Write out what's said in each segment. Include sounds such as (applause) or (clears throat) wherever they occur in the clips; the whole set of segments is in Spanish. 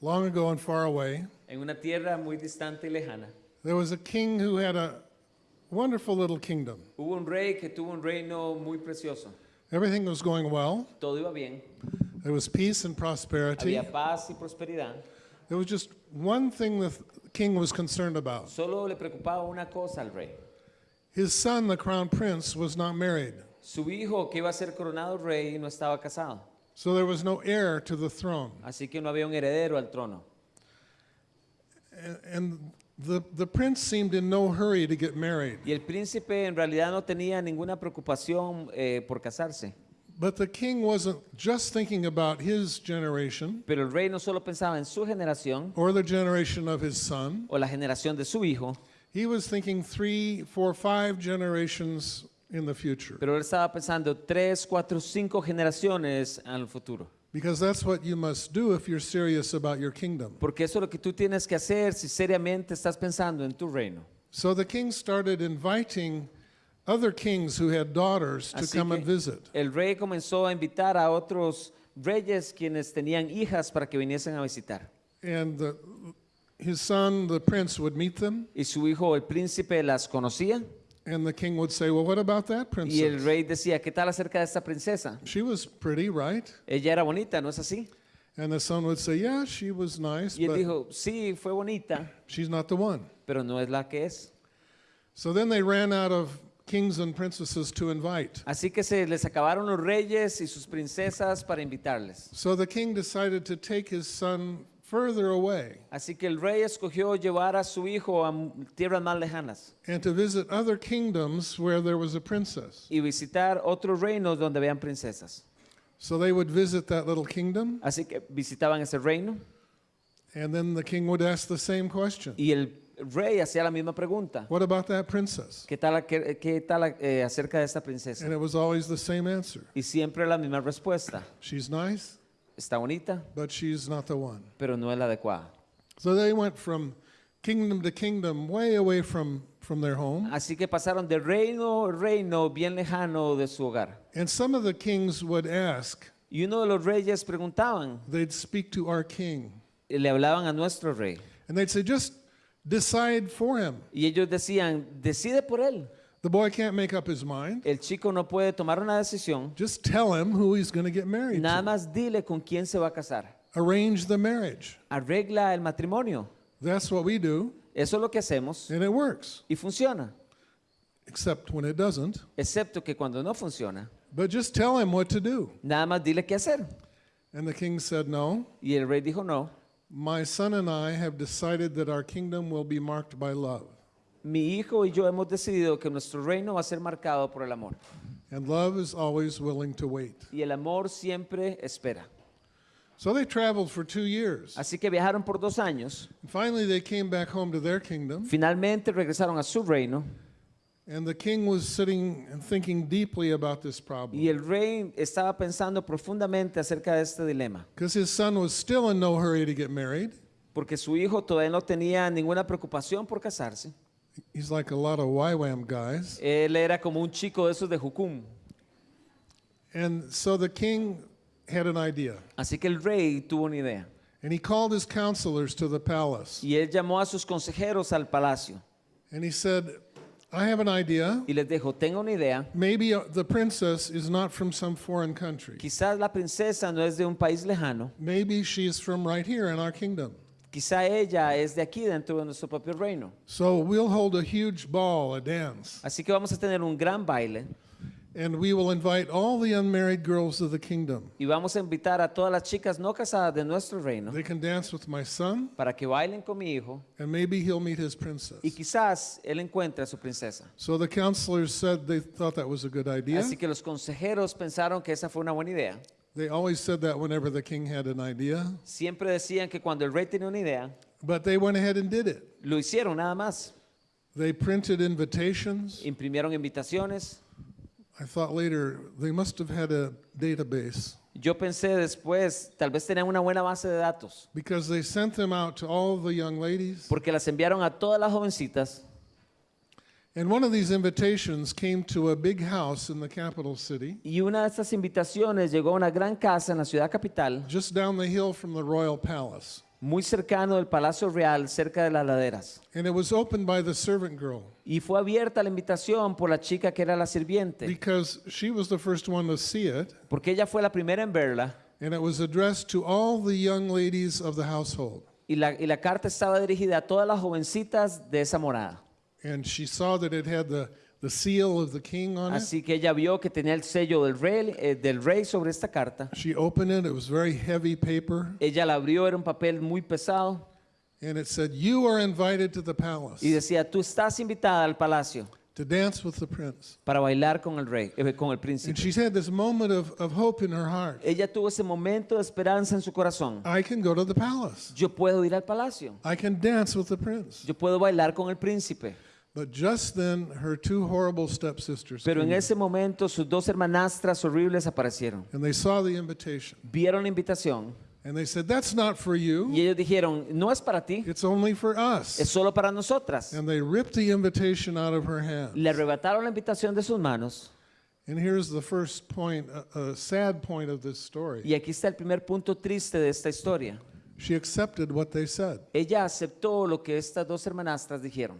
long ago and far away, en una tierra muy distante y lejana, there was a king who had a wonderful little kingdom. hubo un rey que tuvo un reino muy precioso. Everything was going well. Todo iba bien, There was peace and prosperity. había paz y prosperidad. There was just one thing the king was concerned about. Solo le preocupaba una cosa al rey. His son, the crown prince, was not married. Su hijo, que iba a ser coronado rey, no estaba casado. So there was no heir to the throne. Así que no había un heredero al trono. And, and the, the prince seemed in no hurry to get married. Y el príncipe en realidad no tenía ninguna preocupación eh, por casarse. But the king wasn't just thinking about his generation Pero el rey no solo pensaba en su generación or the generation of his son. o la generación de su hijo, He was thinking three, four, five generations in the future. pero él estaba pensando tres, cuatro, cinco generaciones al futuro. Because that's what you must do if you're serious about your kingdom. Porque eso es lo que tú tienes que hacer si seriamente estás pensando en tu reino. So the king started inviting other kings who had daughters to Así come and visit. el rey comenzó a invitar a otros reyes quienes tenían hijas para que viniesen a visitar. And the, his son, the prince, would meet them. Y su hijo, el príncipe, las conocía. And the king would say, Well, what about that Y el princess? rey decía, ¿qué tal acerca de esta princesa? She was pretty, right? Ella era bonita, ¿no es así? And the son would say, Yeah, she was nice, Y él but dijo, sí, fue bonita, she's not the one. pero no es la que es. So then they ran out of kings and princesses to invite. Así que se les acabaron los reyes y sus princesas para invitarles. So the king decided to take his son further away Así que el rey escogió llevar a su hijo a tierras más lejanas and to visit other kingdoms where there was a princess. y visitar otros reinos donde vean princesas. So they would visit that little kingdom, Así que visitaban ese reino and then the king would ask the same question y el rey hacía la misma pregunta. What about that princess? ¿Qué tal, qué, qué tal eh, acerca de esta princesa? And it was always the same answer Y siempre la misma respuesta. She's nice, Está bonita, but she's not the one. pero no es la adecuada. So they went from kingdom to kingdom, way away from, from their home. Así que pasaron de reino a reino bien lejano de su hogar. And some of the kings would ask, Y uno de los reyes preguntaban, they'd speak to our king, y le hablaban a nuestro rey. and they'd say, just decide for him. Y ellos decían, decide por él. The boy can't make up his mind. El chico no puede tomar una decisión. Just tell him who he's going to get married Nada to. más dile con quién se va a casar. Arrange the marriage. Arregla el matrimonio. That's what we do, Eso es lo que hacemos and it works, y funciona. except when it doesn't. Excepto que cuando no funciona, But just tell him what to do. nada más dile qué hacer. And the king said, No, Y el rey dijo, no, my son and I have decided that our kingdom will be marked by love. Mi hijo y yo hemos decidido que nuestro reino va a ser marcado por el amor. And love is always willing to wait. Y el amor siempre espera. So they traveled for two years. Así que viajaron por dos años. And finally, they came back home to their kingdom. Finalmente regresaron a su reino. And the king was sitting and thinking deeply about this Y problem. el rey estaba pensando profundamente acerca de este dilema. Because his son was still in no hurry to get married. Porque su hijo todavía no tenía ninguna preocupación por casarse. He's like a lot of YWAM guys. Él era como un chico de esos de. And so the king had an idea. Así que el rey tuvo una idea. And he called his counselors to the palace. Y él llamó a sus consejeros al palacio. And he said, I have an idea. Y les dijo, tengo una idea. Maybe uh, the princess is not from some foreign country. Quizás la princesa no es de un país lejano. Maybe she is from right here in our kingdom. Quizá ella es de aquí dentro de nuestro propio reino. So we'll hold a huge ball, a dance, Así que vamos a tener un gran baile and we will invite all the unmarried girls of the kingdom. y vamos a invitar a todas las chicas no casadas de nuestro reino They can dance with my son, para que bailen con mi hijo and maybe he'll meet his princess. y quizás él encuentre a su princesa. So the counselors said they thought that was a good idea. Así que los consejeros pensaron que esa fue una buena idea. They always said that whenever the king had an idea, Siempre decían que cuando el rey tenía una idea, but they went ahead and did it. lo hicieron nada más. They printed invitations. Imprimieron invitaciones. I thought later they must have had a database Yo pensé después, tal vez tenían una buena base de datos, because they sent them out to all the young ladies porque las enviaron a todas las jovencitas And one of these invitations came to a big house in the capital city, Y una de estas invitaciones llegó a una gran casa en la ciudad capital, just down the hill from the royal palace. muy cercano del Palacio Real, cerca de las laderas. And it was opened by the servant girl Y fue abierta la invitación por la chica que era la sirviente, because she was the first one to see it. porque ella fue la primera en verla. And it was addressed to all the young ladies of the household. Y la, y la carta estaba dirigida a todas las jovencitas de esa morada. And she saw that it had the, the seal of the king on it. Así que ella vio que tenía el sello del rey, eh, del rey sobre esta carta. She opened it, it was very heavy paper, Ella la abrió, era un papel muy pesado and it said, You are invited to the palace y decía, tú estás invitada al palacio to dance with the prince. para bailar con el rey, eh, con el And príncipe. she's had this moment of, of hope in her heart. Ella tuvo ese momento de esperanza en su corazón. I can go to the palace. Yo puedo ir al palacio. I can dance with the prince. Yo puedo bailar con el príncipe. But just then, her two horrible stepsisters Pero en came, ese momento sus dos hermanastras horribles aparecieron. and they saw the invitation. Vieron la invitación And they said, That's not for you. y ellos dijeron, no es para ti, It's only for es us. solo para nosotras. And they ripped the invitation out of her hand. Le arrebataron la invitación de sus manos. And here's the first point, a, a sad point of this story. Y aquí está el primer punto triste de esta historia. She accepted what they said. Ella aceptó lo que estas dos hermanastras dijeron.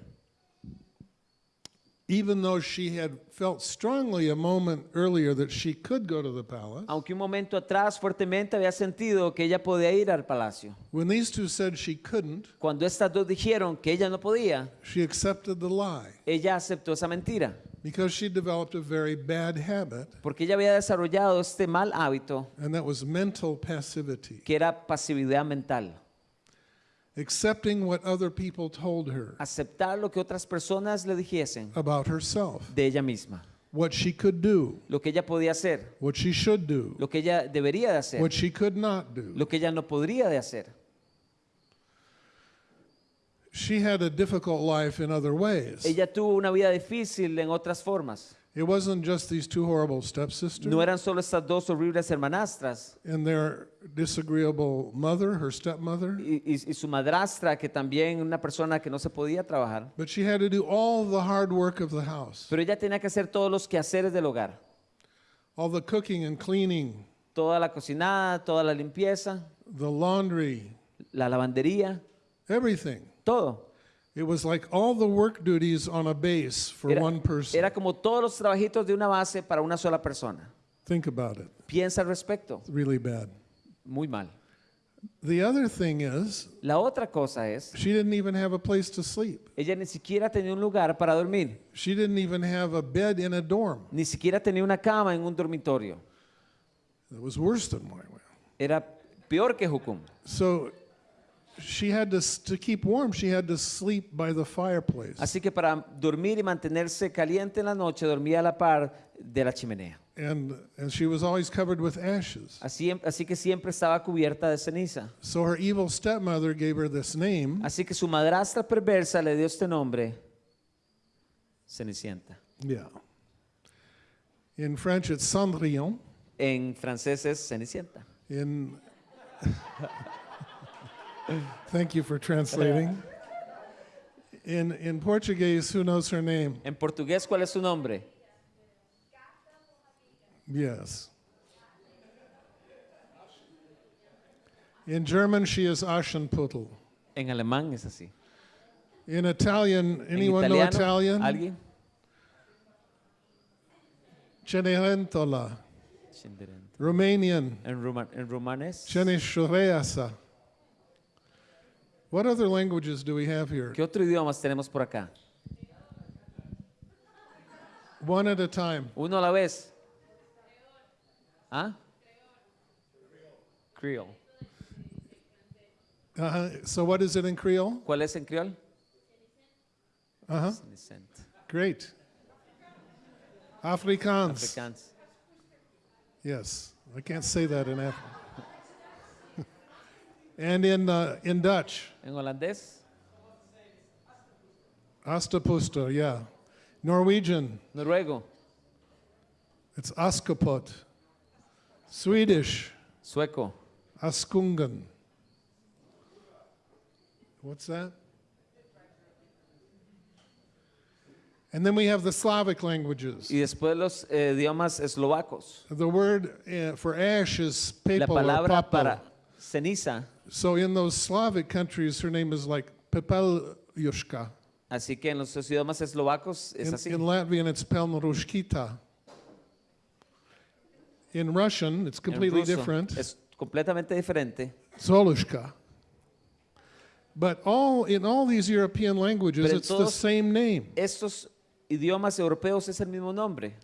Even though she had felt strongly a moment earlier that she could go to the palace, Aunque un momento atrás fuertemente había sentido que ella podía ir al palacio. when these two said she couldn't, Cuando estas dos dijeron que ella no podía, she accepted the lie ella aceptó esa mentira. because she developed a very bad habit, Porque ella había desarrollado este mal hábito and that was mental passivity, que era pasividad mental. Accepting what other people told her Aceptar lo que otras personas le dijesen about herself, de ella misma. what she could do, Lo que ella podía hacer, what she should do, lo que ella debería de hacer, what she could not do. lo que ella no podría de hacer. She had a difficult life in other ways. Ella tuvo una vida difícil en otras formas. It wasn't just these two horrible stepsisters No eran solo estas dos horribles hermanastras and their disagreeable mother, her stepmother, y, y- y su madrastra, que también una persona que no se podía trabajar. but she had to do all the hard work of the house, Pero ella tenía que hacer todos los quehaceres del hogar. all the cooking and cleaning, Toda la cocinada, toda la limpieza, the laundry, la lavandería, everything. todo. It was like all the work duties on a base for Era, one person. era como todos los trabajitos de una base para una sola persona. Think about it. Piensa al respecto. It's really bad. Muy mal. The other thing is, La otra cosa es, she didn't even have a place to sleep. ella ni siquiera tenía un lugar para dormir. She didn't even have a bed in a dorm. Ni siquiera tenía una cama en un dormitorio. It was worse than mine. Era peor que. So she had to, to keep warm, she had to sleep by the fireplace. Así que para dormir y mantenerse caliente en la noche, dormía a la par de la chimenea. And, and she was always covered with ashes. Así, así que siempre estaba cubierta de ceniza. So her evil stepmother gave her this name. Así que su madrastra perversa le dio este nombre, Cenicienta. Yeah. In French, it's Cendrillon. En francés es Cenicienta. In (laughs) thank you for translating. In in Portuguese, who knows her name? En portugués, ¿cuál es su nombre? Yes. In German, she is Aschenputtel. En alemán es así. In Italian, anyone know Italian? ¿Alguien? Cenerentola. Romanian, En, ruma- en rumanés. Ceneshureasa. What other languages do we have here? ¿Qué otro idiomas tenemos por acá? One at a time. Uno a la vez. ¿Ah? Creole. Uh-huh. So what is it in Creole? ¿Cuál es en creol? Uh-huh. Great. Afrikaans. Afrikaans. Yes, I can't say that in African. And in uh, in Dutch, En holandés. Astapusta, yeah. Norwegian, Noruego. it's Askapot. Swedish, Sueco. Askungan. What's that? And then we have the Slavic languages. y después los eh, idiomas eslovacos. The word uh, for ash is La pepel or palabra para ceniza, So in those Slavic countries, her name is like Pepeljushka. así que en los idiomas eslovacos es In, así. in Latvian, it's Pelnarushkita. In Russian, it's completely ruso different. Es completamente diferente. Zolushka. But all in all these European languages, it's the same name. Estos idiomas europeos es el mismo nombre.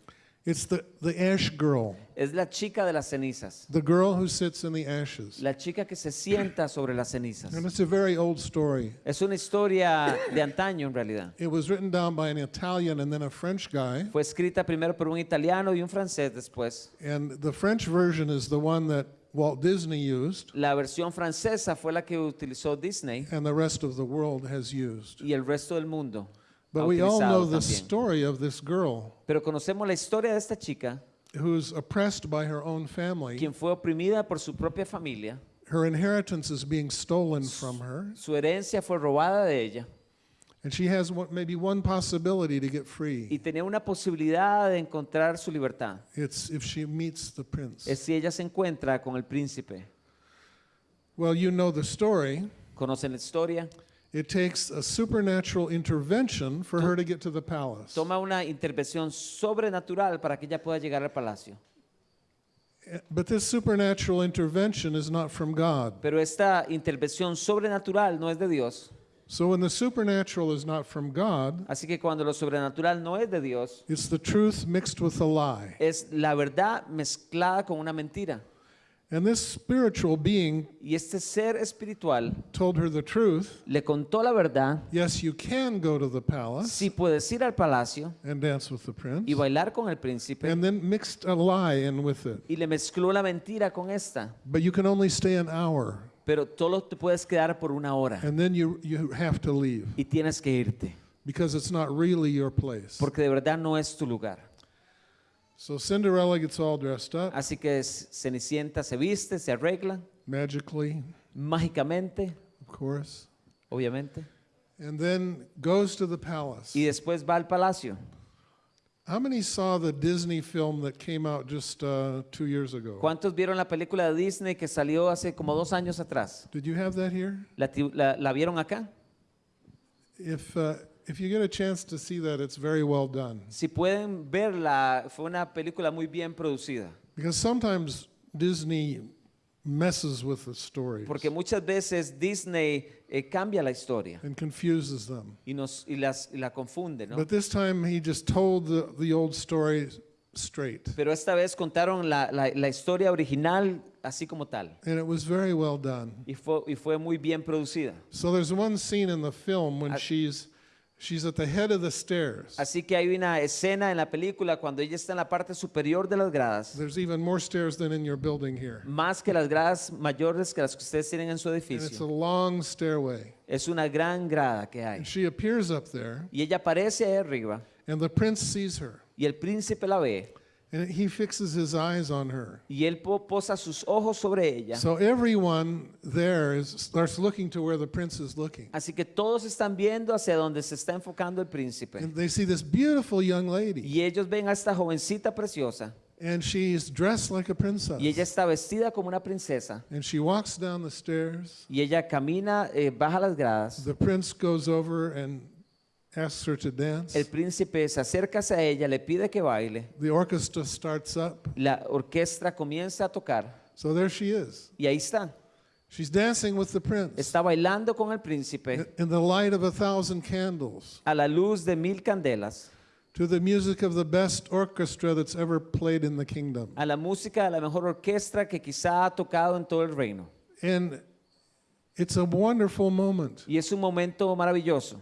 It's the, the ash girl, Es la chica de las cenizas. the girl who sits in the ashes. La chica que se sienta sobre las cenizas. And it's a very old story. Es una historia de antaño en realidad. It was written down by an Italian and then a French guy. Fue escrita primero por un italiano y un francés después. And the French version is the one that Walt Disney used La versión francesa fue la que utilizó Disney and the rest of the world has used. y el resto del mundo. But we all know the también. story of this girl Pero conocemos la historia de esta chica, who's oppressed by her own family. quien fue oprimida por su propia familia. Her inheritance is being stolen from her, Su herencia fue robada de ella and she has one, maybe one possibility to get y free. tenía una posibilidad de encontrar su libertad. It's if she meets the prince. Es si ella se encuentra con el príncipe. Well, you know the story. ¿Conocen la historia? It takes a supernatural intervention for her to get to the palace. Toma una intervención sobrenatural para que ella pueda llegar al palacio. Eh, But this supernatural intervention is not from God. Pero esta intervención sobrenatural no es de Dios. So when the supernatural is not from God, Así que cuando lo sobrenatural no es de Dios, it's the truth mixed with a lie. es la verdad mezclada con una mentira. And this spiritual being Y este ser espiritual told her the truth. le contó la verdad. Yes, you can go to the palace Si puedes ir al palacio and dance with the prince. y bailar con el príncipe. And then mixed a lie in with it. Y le mezcló la mentira con esta. But you can only stay an hour. Pero solo te puedes quedar por una hora. And then you, you have to leave Y tienes que irte. because it's not really your place. Porque de verdad no es tu lugar. So Cinderella gets all dressed up Así que Cenicienta se viste, se arregla, magically, mágicamente, of course, obviamente. and then goes to the palace. Y después va al palacio. How many saw the Disney film that came out just uh, two years ago? ¿Cuántos vieron la película de Disney que salió hace como dos años atrás? Did you have that here? ¿La, la- la vieron acá? If, uh, if you get a chance to see that, it's very well done. Si pueden verla, fue una película muy bien producida. Because sometimes Disney messes with the stories Porque muchas veces Disney eh, cambia la historia and confuses them. y, nos, y, las, y la confunde, ¿no? But this time he just told the, the old story straight. Pero esta vez contaron la, la- la historia original así como tal. And it was very well done. Y fue, y fue muy bien producida. So there's one scene in the film when I- she's she's at the head of the stairs. Así que hay una escena en la película cuando ella está en la parte superior de las gradas, There's even more stairs than in your building here. más que las gradas mayores que las que ustedes tienen en su And it's a edificio. long stairway. Es una gran grada que hay. And she appears up there, Y ella aparece ahí arriba and the prince sees her. y el príncipe la ve And he fixes his eyes on her. y él po- posa sus ojos sobre ella. So everyone there is, starts looking to where the prince is looking. Así que todos están viendo hacia donde se está enfocando el príncipe. And they see this beautiful young lady, Y ellos ven a esta jovencita preciosa and she's dressed like a princess. y ella está vestida como una princesa. And she walks down the stairs. Y ella camina, eh, baja las gradas. The prince goes over and asks her to dance. El príncipe se acerca hacia ella, le pide que baile. The orchestra starts up. La orquesta comienza a tocar So there she is. y ahí está. She's dancing with the prince Está bailando con el príncipe in the light of a thousand candles a la luz de mil candelas, to the music of the best orchestra that's ever played in the kingdom. a la música de la mejor orquesta que quizá ha tocado en todo el reino. And it's a wonderful moment. Y es un momento maravilloso.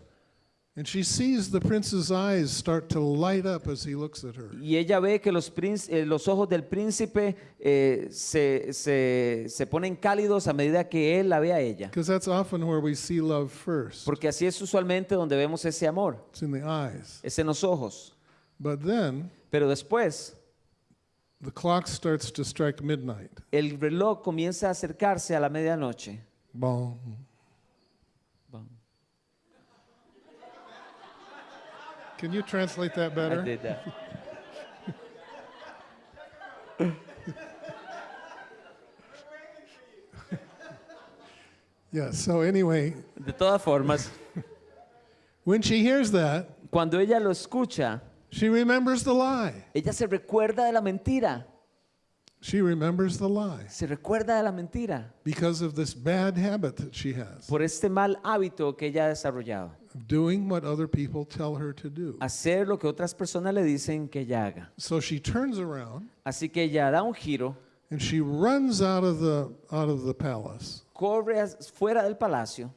And she sees the prince's eyes start to light up as he looks at her. Y ella ve que los, eh, los ojos del príncipe eh, se, se- se ponen cálidos a medida que él la ve a ella. Because that's often where we see love first. Porque así es usualmente donde vemos ese amor, It's in the eyes. es en los ojos. But then Pero después the clock starts to strike midnight. el reloj comienza a acercarse a la medianoche. Can you translate that better? I did that. (laughs) Yeah, so anyway, De todas formas, when she hears that, cuando ella lo escucha, she remembers the lie. ella se recuerda de la mentira. She remembers the lie Se recuerda de la mentira because of this bad habit that she has por este mal hábito que ella ha desarrollado. Doing what other people tell her to do. Hacer lo que otras personas le dicen que ella haga. So she turns around Así que ella da un giro, and she runs out of the out of the palace corre as- fuera del palacio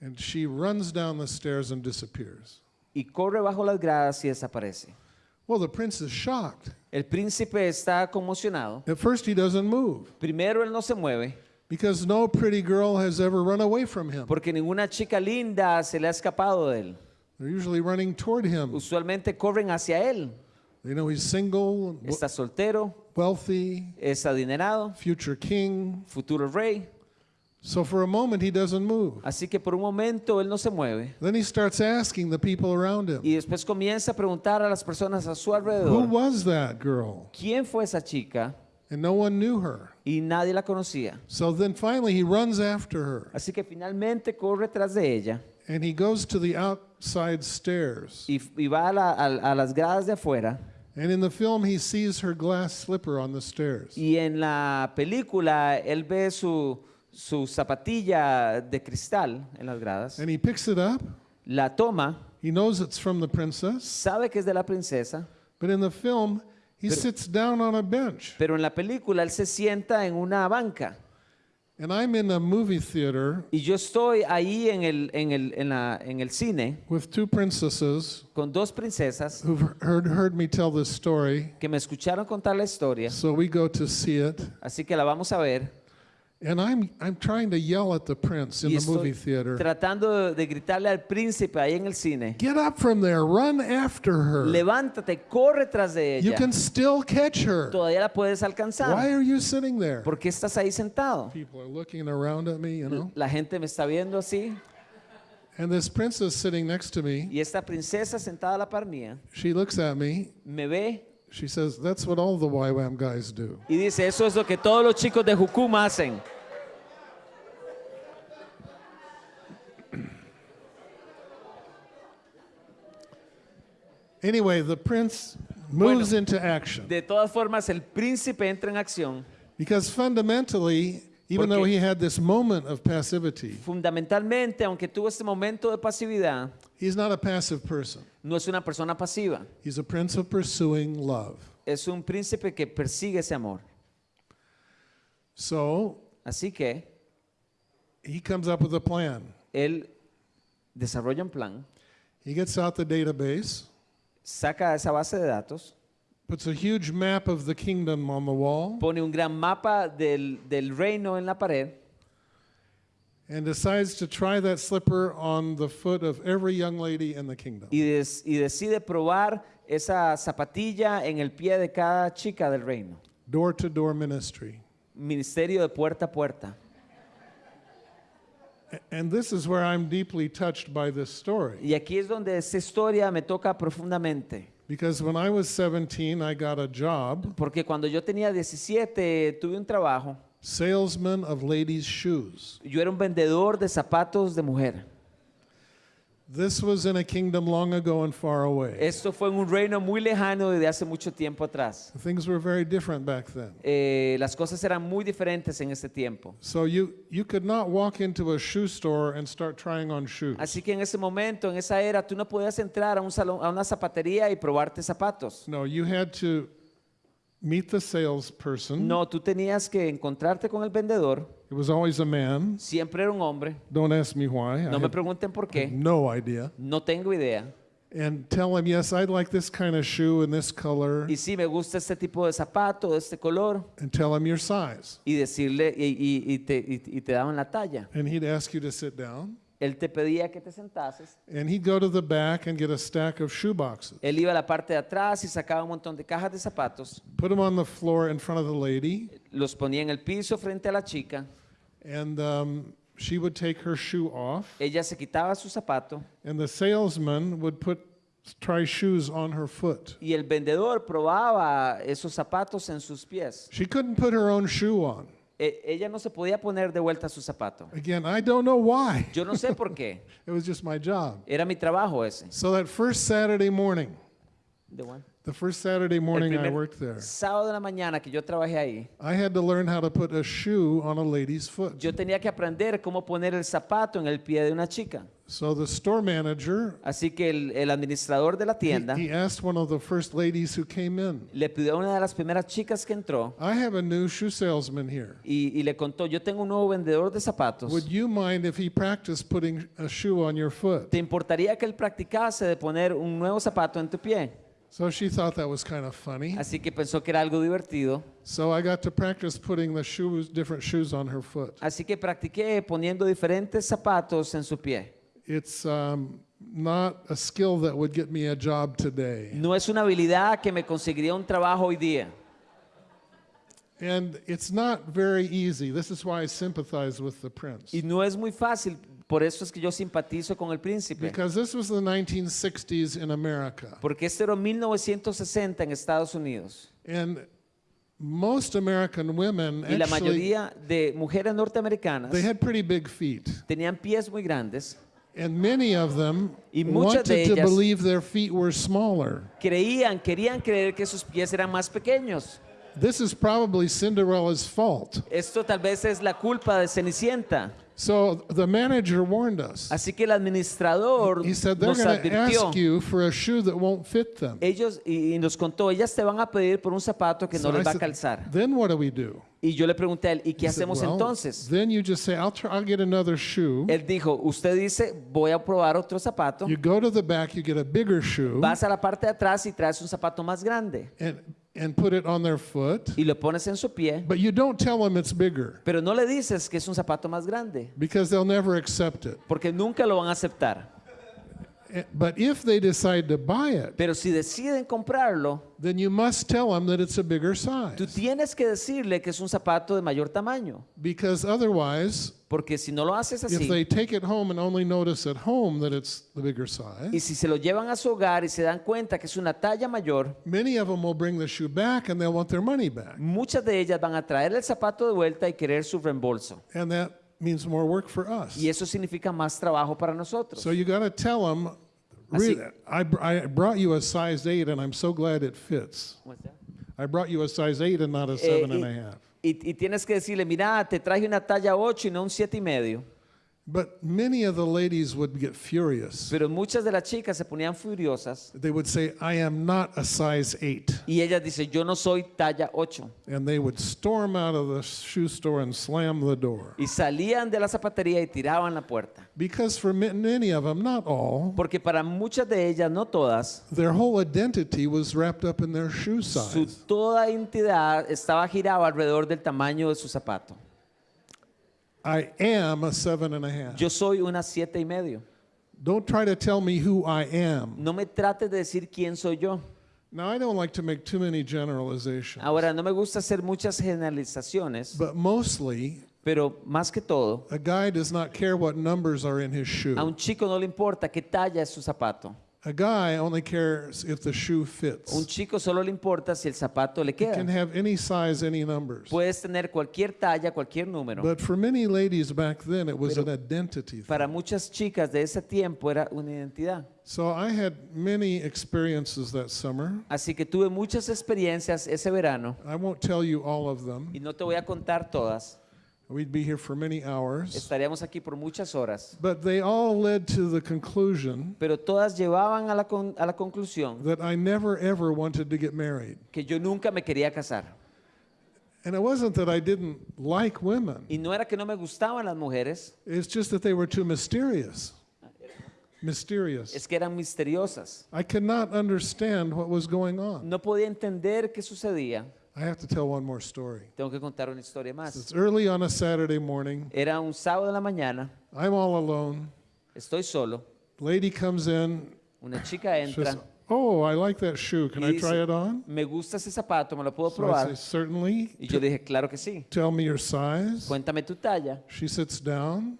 and she runs down the stairs and disappears. y corre bajo las gradas y desaparece. Well, the prince is shocked. El príncipe está conmocionado. At first he doesn't move Primero él no se mueve because no pretty girl has ever run away from him. porque ninguna chica linda se le ha escapado de él. They're usually running toward him. Usualmente corren hacia él. They know he's single, Está soltero, wealthy, es adinerado, future king. futuro rey. So for a moment he doesn't move. Así que por un momento él no se mueve. Then he starts asking the people around him, Y después comienza a preguntar a las personas a su Who alrededor, was that girl? ¿quién fue esa chica? And no one knew her. Y nadie la conocía. So then finally he runs after her Así que finalmente corre tras de ella and he goes to the outside stairs. y, y va a, la- a- a las gradas de afuera. And in the film, he sees her glass slipper on the stairs. Y en la película él ve su, su zapatilla de cristal en las gradas, And he picks it up. la toma, He knows it's from the princess. sabe que es de la princesa, But in the film, he Pero- sits down on a bench. pero en la película él se sienta en una banca. And I'm in a movie theater Y yo estoy ahí en el, en el, en la- en el cine with two princesses con dos princesas who've heard, heard me tell this story. que me escucharon contar la historia, So we go to see it. así que la vamos a ver. And I'm, I'm trying to yell at the prince in Y the movie estoy theater tratando de, gritarle al príncipe ahí en el cine, Get up from there, run after her. levántate, corre tras de You ella, can still catch her. todavía la puedes Why alcanzar. are you sitting there? ¿Por qué estás ahí sentado? People are looking around at me, you know. La gente me está viendo así And this princess sitting next to me, y esta princesa sentada a la par mía she looks at me. me ve She says, That's what all the YWAM guys do. y dice, eso es lo que todos los chicos de Jucuma hacen. (clears throat) Anyway, the prince moves Bueno. into action De todas formas, el príncipe entra en acción. because fundamentally, even though he had this moment of passivity, Fundamentalmente, aunque tuvo este momento de pasividad, he's not a passive person. no es una persona pasiva, He's a prince of pursuing love. es un príncipe que persigue ese amor. So Así que he comes up with a plan. él desarrolla un plan, He gets out the database, saca esa base de datos, puts a huge map of the kingdom on the wall, pone un gran mapa del, del reino en la pared and decides to try that slipper on the foot of every young lady in the kingdom. y, des- y decide probar esa zapatilla en el pie de cada chica del reino. Door to door ministry. Ministerio de puerta a puerta. And this is where I'm deeply touched by this story. Y aquí es donde esta historia me toca profundamente. Because when I was 17, I got a job, Porque cuando yo tenía 17 tuve un trabajo. salesman of ladies' shoes. Yo era un vendedor de zapatos de mujer. This was in a kingdom long ago and far away. Esto fue en un reino muy lejano desde hace mucho tiempo atrás. Things were very different back then. Eh, las cosas eran muy diferentes en ese tiempo. So you, you could not walk into a shoe store and start trying on shoes. Así que en ese momento, en esa era, tú no podías entrar a un salón, a una zapatería y probarte zapatos. No, you had to meet the salesperson. No, tú tenías que encontrarte con el vendedor. It was always a man. Siempre era un hombre. Don't ask me why. I No me have pregunten por qué. no idea. No tengo idea. And tell him, yes, I'd like this kind of shoe in this color. Y sí, me gusta este tipo de zapato, de este color. And tell him your size. Y decirle, y, y- y te, y- y te daban la talla. And he'd ask you to sit down. Él te pedía que te sentases. And he'd go to the back and get a stack of shoe boxes. Él iba a la parte de atrás y sacaba un montón de cajas de zapatos. Put them on the floor in front of the lady. Los ponía en el piso frente a la chica. And um, she would take her shoe off. Ella se quitaba su zapato And the salesman would put try shoes on her foot. Y el vendedor probaba esos zapatos en sus pies. She couldn't put her own shoe on. E- ella no se podía poner de vuelta su zapato. Again, I don't know why. Yo no sé por qué. (laughs) It was just my job. Era mi trabajo ese. So that first Saturday morning, De bueno. the first Saturday morning I primer worked there, sábado de la mañana que yo trabajé ahí, I had to learn how to put a shoe on a lady's foot. yo tenía que aprender cómo poner el zapato en el pie de una chica. So the store manager, Así que el, el administrador de la tienda he asked one of the first ladies who came in, le pidió a una de las primeras chicas que entró I have a new shoe salesman here. y, y le contó, yo tengo un nuevo vendedor de zapatos. Would you mind if he practiced putting a shoe on your foot? ¿Te importaría que él practicase de poner un nuevo zapato en tu pie? So she thought that was kind of funny. Así que pensó que era algo divertido. So I got to practice putting the shoes, different shoes on her foot. Así que practiqué poniendo diferentes zapatos en su pie. It's um, not a skill that would get me a job today. No es una habilidad que me conseguiría un trabajo hoy día. And it's not very easy. This is why I sympathize with the prince. Y no es muy fácil, por eso es que yo simpatizo con el príncipe. Because this was the 1960s in America. Porque este era 1960 en Estados Unidos. And most American women Y la actually mayoría de mujeres norteamericanas they had pretty big feet. tenían pies muy grandes. And many of them Y muchas de wanted to believe their feet were smaller. Creían, querían creer que sus pies eran más pequeños. This is probably Cinderella's fault. Esto tal vez es la culpa de Cenicienta. So the manager warned us. Así que el administrador He said they're nos going to advirtió. ask you for a shoe that won't fit them. Ellos, y, y nos contó, ellas te van a pedir por un zapato que So no les va a said, calzar. Then what do we do? Y yo le pregunté a él, ¿y qué He said, hacemos "Well, entonces? Then you just say, I'll, try, I'll get another shoe. Él dijo, usted dice, voy a probar otro zapato. You go to the back, you get a bigger shoe, Vas a la parte de atrás y traes un zapato más grande. and, and put it on their foot. Y lo pones en su pie. But you don't tell them it's bigger Pero no le dices que es un zapato más grande. because they'll never accept it. Porque nunca lo van a aceptar. Eh, But if they decide to buy it, Pero si deciden comprarlo, then you must tell them that it's a bigger tú size. tienes que decirle que es un zapato de mayor tamaño. Because otherwise, Porque si no lo haces if así, they take it home and only notice at home that it's the bigger y size, si se lo llevan a su hogar y se dan cuenta que es una talla mayor, many of them will bring the shoe back and they'll want their money back. muchas de ellas van a traer el zapato de vuelta y querer su reembolso. And that means more work for us. Y eso significa más trabajo para nosotros. So you got to tell them, Así- I, br- I brought you a size 8 and I'm so glad it fits. What's that? I brought you a size 8 and not a Eh, seven and y, a half. y- y tienes que decirle, mira, te traje una talla 8 y no un 7 y medio. But many of the ladies would get furious. Pero muchas de las chicas se ponían furiosas They would say, I am not a size 8. y ellas dicen, yo no soy talla 8. And they would storm out of the shoe store and slam the door. Y salían de la zapatería y tiraban la puerta. Because for ma- many of them, not all, Porque para muchas de ellas, no todas, their whole identity was wrapped up in their shoe su size. toda entidad estaba girada alrededor del tamaño de su zapato. I am a seven and a half. Yo soy una siete y medio. Don't try to tell me who I am. No me trates de decir quién soy yo. Now, I don't like to make too many generalizations, Ahora, no me gusta hacer muchas generalizaciones, but mostly, pero más que todo, a guy does not care what numbers are in his a shoe. un chico no le importa qué talla es su zapato. A guy only cares if the shoe A un fits. chico solo le importa si el zapato le can queda. have any size, any numbers. Puedes tener cualquier talla, cualquier número. But for many ladies back then, it was an identity thing. Para muchas chicas de ese tiempo era una identidad. So I had many experiences that summer. Así que tuve muchas experiencias ese verano I won't tell you all of them. y no te voy a contar todas. We'd be here for many hours. Estaríamos aquí por muchas horas. But they all led to the conclusion Pero todas llevaban a la, con- a la conclusión that I never ever wanted to get married. que yo nunca me quería casar. And it wasn't that I didn't like women. Y no era que no me gustaban las mujeres, It's just that they were too mysterious. Mysterious. es que eran misteriosas. I could not understand what was going on. No podía entender qué sucedía. I have to tell one more story. Tengo que contar una historia más. It's early on a Saturday morning. Era un sábado en la mañana, I'm all alone. estoy solo, Lady comes in. una chica She entra says, Oh, I like that shoe. Can y I dice, try it on? me gusta ese zapato, me lo puedo So I probar. say, Certainly. Y yo dije, claro que sí, Tell me your size. cuéntame tu talla. She sits down.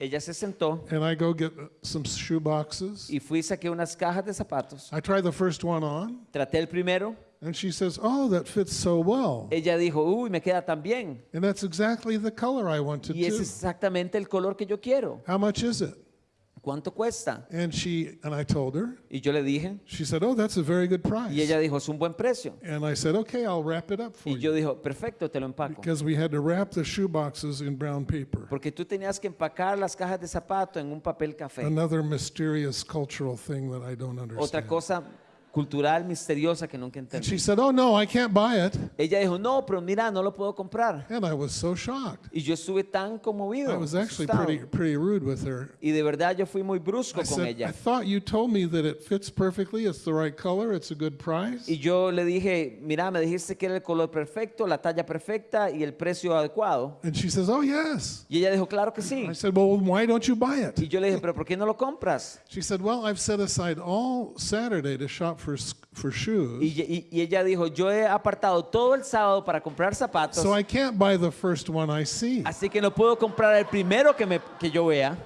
Ella se sentó and I go get uh, some shoe boxes. y fui y saqué unas cajas de zapatos. I try the first one on, Traté el primero. And she says, "Oh, that fits so well." Ella dijo, uy, me queda tan bien. And that's exactly the color I wanted Y too. es exactamente el color que yo quiero. How much is it? ¿Cuánto cuesta? And she and I told her. Y yo le dije, She said, "Oh, that's a very good y price." ella dijo, es un buen precio. And I said, "Okay, I'll wrap it up for Y yo you." dijo, perfecto, te lo empaco. Because we had to wrap the shoe boxes in brown paper. Porque tú tenías que empacar las cajas de zapato en un papel café. Another mysterious cultural thing that I don't Otra understand. cosa cultural misteriosa que nunca And entendí. she said, "Oh no, I can't buy it." Ella dijo, no, pero mira, no lo puedo comprar. And I was so shocked. Y yo estuve tan conmovido. I was actually asustado. pretty pretty rude with her. Y de verdad yo fui muy brusco I con said, I ella. thought you told me that it fits perfectly. It's the right color. It's a good price. Y yo le dije, mira, me dijiste que era el color perfecto, la talla perfecta y el precio adecuado. And she says, "Oh yes." Y ella dijo, claro que sí. I said, "Well, why don't you buy Y it?" yo le dije, pero ¿por qué no lo compras? She said, "Well, I've set aside all Saturday to shop for for shoes, Y, y- y ella dijo, yo he apartado todo el sábado para comprar zapatos, so I can't buy the first one I see." así que no puedo comprar el primero que, me, que yo vea.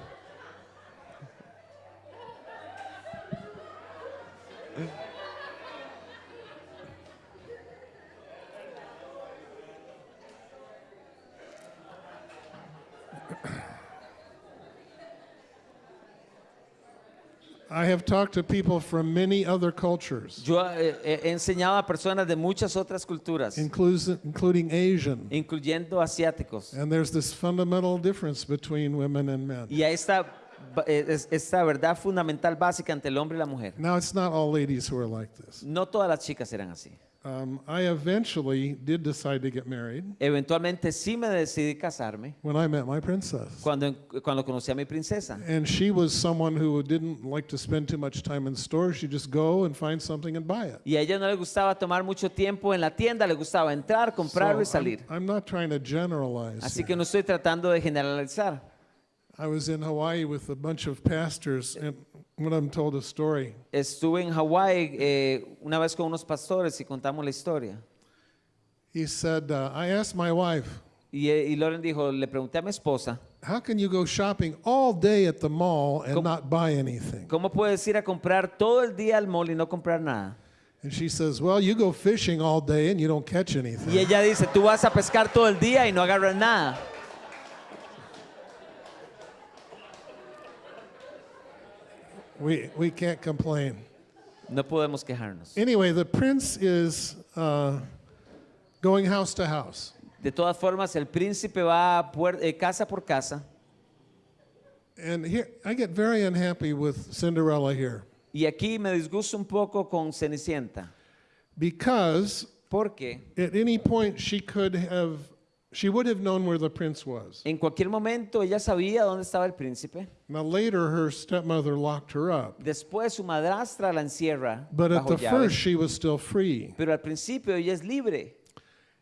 I have talked to people from many other cultures, Yo eh, he he enseñado a personas de muchas otras culturas, inclus- including Asian, incluyendo asiáticos. and there's this fundamental difference between women and men. Y esta, ba- eh, es- esta verdad fundamental básica entre el hombre y la mujer. Now, it's not all ladies who are like this. No todas las chicas eran así. Um, I eventually did decide to get married Eventualmente sí me decidí casarme when I met my princess. cuando, cuando conocí a mi princesa. And she was someone who didn't like to spend too much time in stores. She'd just go and find something and buy it. Y a ella no le gustaba tomar mucho tiempo en la tienda, le gustaba entrar, comprarlo y I'm, salir. I'm not trying to generalize. Así here. que no estoy tratando de generalizar. I was in Hawaii with a bunch of pastors, and told a story. Estuve en Hawái eh, una vez con unos pastores y contamos la historia. He said, uh, I asked my wife, Y, eh, y Lauren dijo, le pregunté a mi esposa, How can you go shopping all day at the mall and Com- not buy anything? ¿cómo puedes ir a comprar todo el día al mall y no comprar nada? And she says, Well, you go fishing all day and you don't catch anything. Y ella dice, tú vas a pescar todo el día y no agarras nada. We, we can't complain. No podemos quejarnos. Anyway, the prince is uh, going house to house. De todas formas, el príncipe va eh, casa por casa And here, I get very unhappy with Cinderella here y aquí me disgusto un poco con Cenicienta because porque at any point she could have, she would have known where the prince was. en cualquier momento ella sabía dónde estaba el príncipe. Now, later, her stepmother locked her up, Después su madrastra la encierra but at bajo the llave. first, she was still free. Pero al principio ella es libre.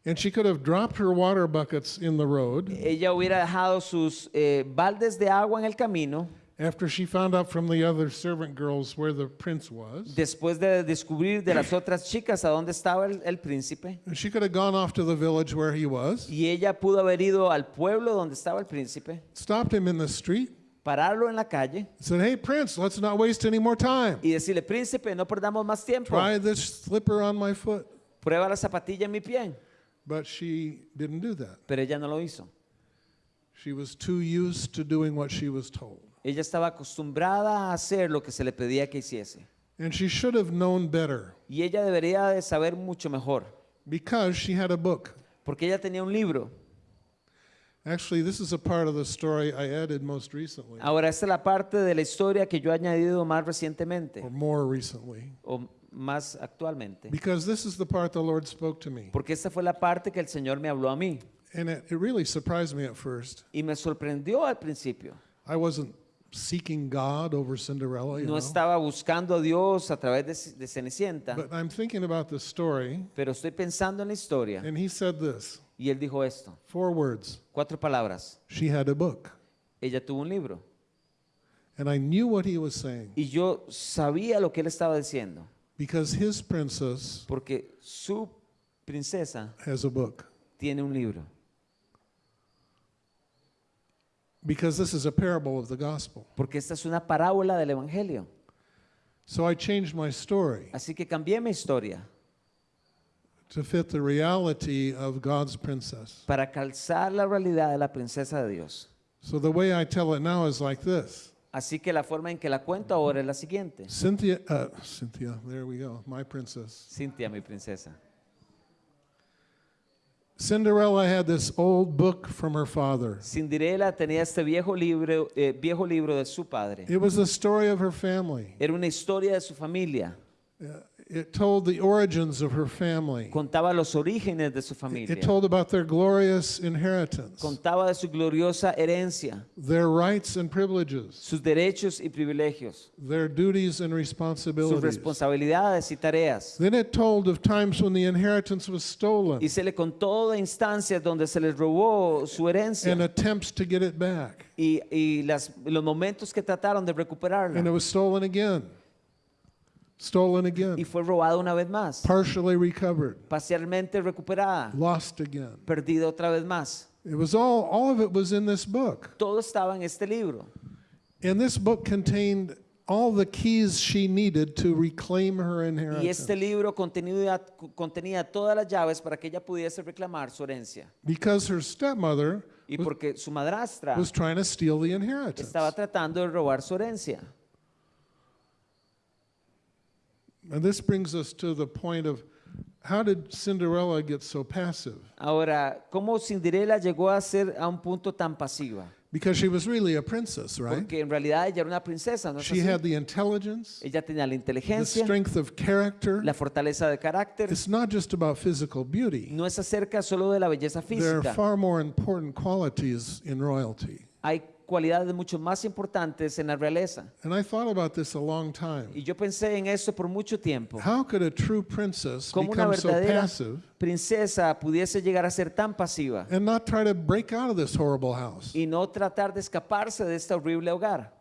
And she could have dropped her water buckets in the road Ella hubiera dejado sus eh, baldes de agua en el camino after she found out from the other servant girls where the prince was. después de descubrir de las otras chicas a dónde estaba el, el príncipe. She could have gone off to the village where he was, Y ella pudo haber ido al pueblo donde estaba el príncipe, stopped him in the street, pararlo en la calle said, Hey, prince, let's not waste any more time. y decirle, príncipe, no perdamos más tiempo. Try this slipper on my foot. Prueba la zapatilla en mi pie. But she didn't do that. Pero ella no lo hizo. She was too used to doing what she was told. Ella estaba acostumbrada a hacer lo que se le pedía que hiciese. And she should have known better Y ella debería de saber mucho mejor, because she had a book. porque ella tenía un libro. Actually, this is a part of the story I added most recently, Ahora, esta es la parte de la historia que yo he añadido más recientemente, or more recently, o más actualmente, because this is the part the Lord spoke to me. porque esta fue la parte que el Señor me habló a mí. And it, it really surprised me at first. Y me sorprendió al principio. I wasn't seeking God over Cinderella, you No know. estaba buscando a Dios a través de, de Cenicienta, But I'm thinking about the story, pero estoy pensando en la historia. and he said this Y él dijo esto, four words cuatro palabras. She had a book. Ella tuvo un libro. And I knew what he was saying Y yo sabía lo que él estaba diciendo, because his princess porque su princesa has a book. tiene un libro. Because this is a parable of the gospel. porque esta es una parábola del Evangelio. So I changed my story Así que cambié mi historia to fit the reality of God's princess. para calzar la realidad de la princesa de Dios. So the way I tell it now is like this. Así que la forma en que la cuento ahora es la siguiente. Cynthia, uh, Cynthia, there we go, my princess. Cintia, mi princesa. Cinderella had this old book from her father. Cinderela tenía este viejo libro, eh, viejo libro de su padre. It was the story of her family. Era una historia de su familia. Uh, It told the origins of her family. Contaba los orígenes de su familia. It told about their glorious inheritance, Contaba de su gloriosa herencia, their rights and privileges, sus derechos y privilegios, their duties and sus responsibilities. responsabilidades y tareas. Then it told of times when the inheritance was stolen Y se le contó de instancias donde se les robó su herencia and attempts to get it back. y, y las- los momentos que trataron de And recuperarla. it was stolen again. Stolen Y again. fue robada una vez más, Partially recovered. parcialmente recuperada, Lost again. perdida otra vez más. It was all, all of it was in this book. Todo estaba en este libro. And this book contained all the keys she needed to reclaim her Y inheritance. este libro contenía, contenía todas las llaves para que ella pudiese reclamar su herencia. Because her stepmother Y porque su madrastra was trying to steal the inheritance. estaba tratando de robar su herencia. And this brings us to the point of how did Cinderella get so passive? Ahora, ¿cómo Cinderela llegó a ser a un punto tan pasiva? Because she was really a princess, right? Porque en realidad ella era una princesa, ¿no es She así? had the intelligence, Ella tenía la the inteligencia, strength of character. la fortaleza de carácter. It's not just about physical beauty. No es acerca solo de la belleza There are física. far more important qualities in royalty. Hay cualidades mucho más importantes en la realeza. And I thought about this a long time. Y yo pensé en eso por mucho tiempo. How could a true princess Cómo una become so verdadera passive princesa pudiese llegar a ser tan pasiva and not try to break out of this horrible house? y no tratar de escaparse de este horrible hogar.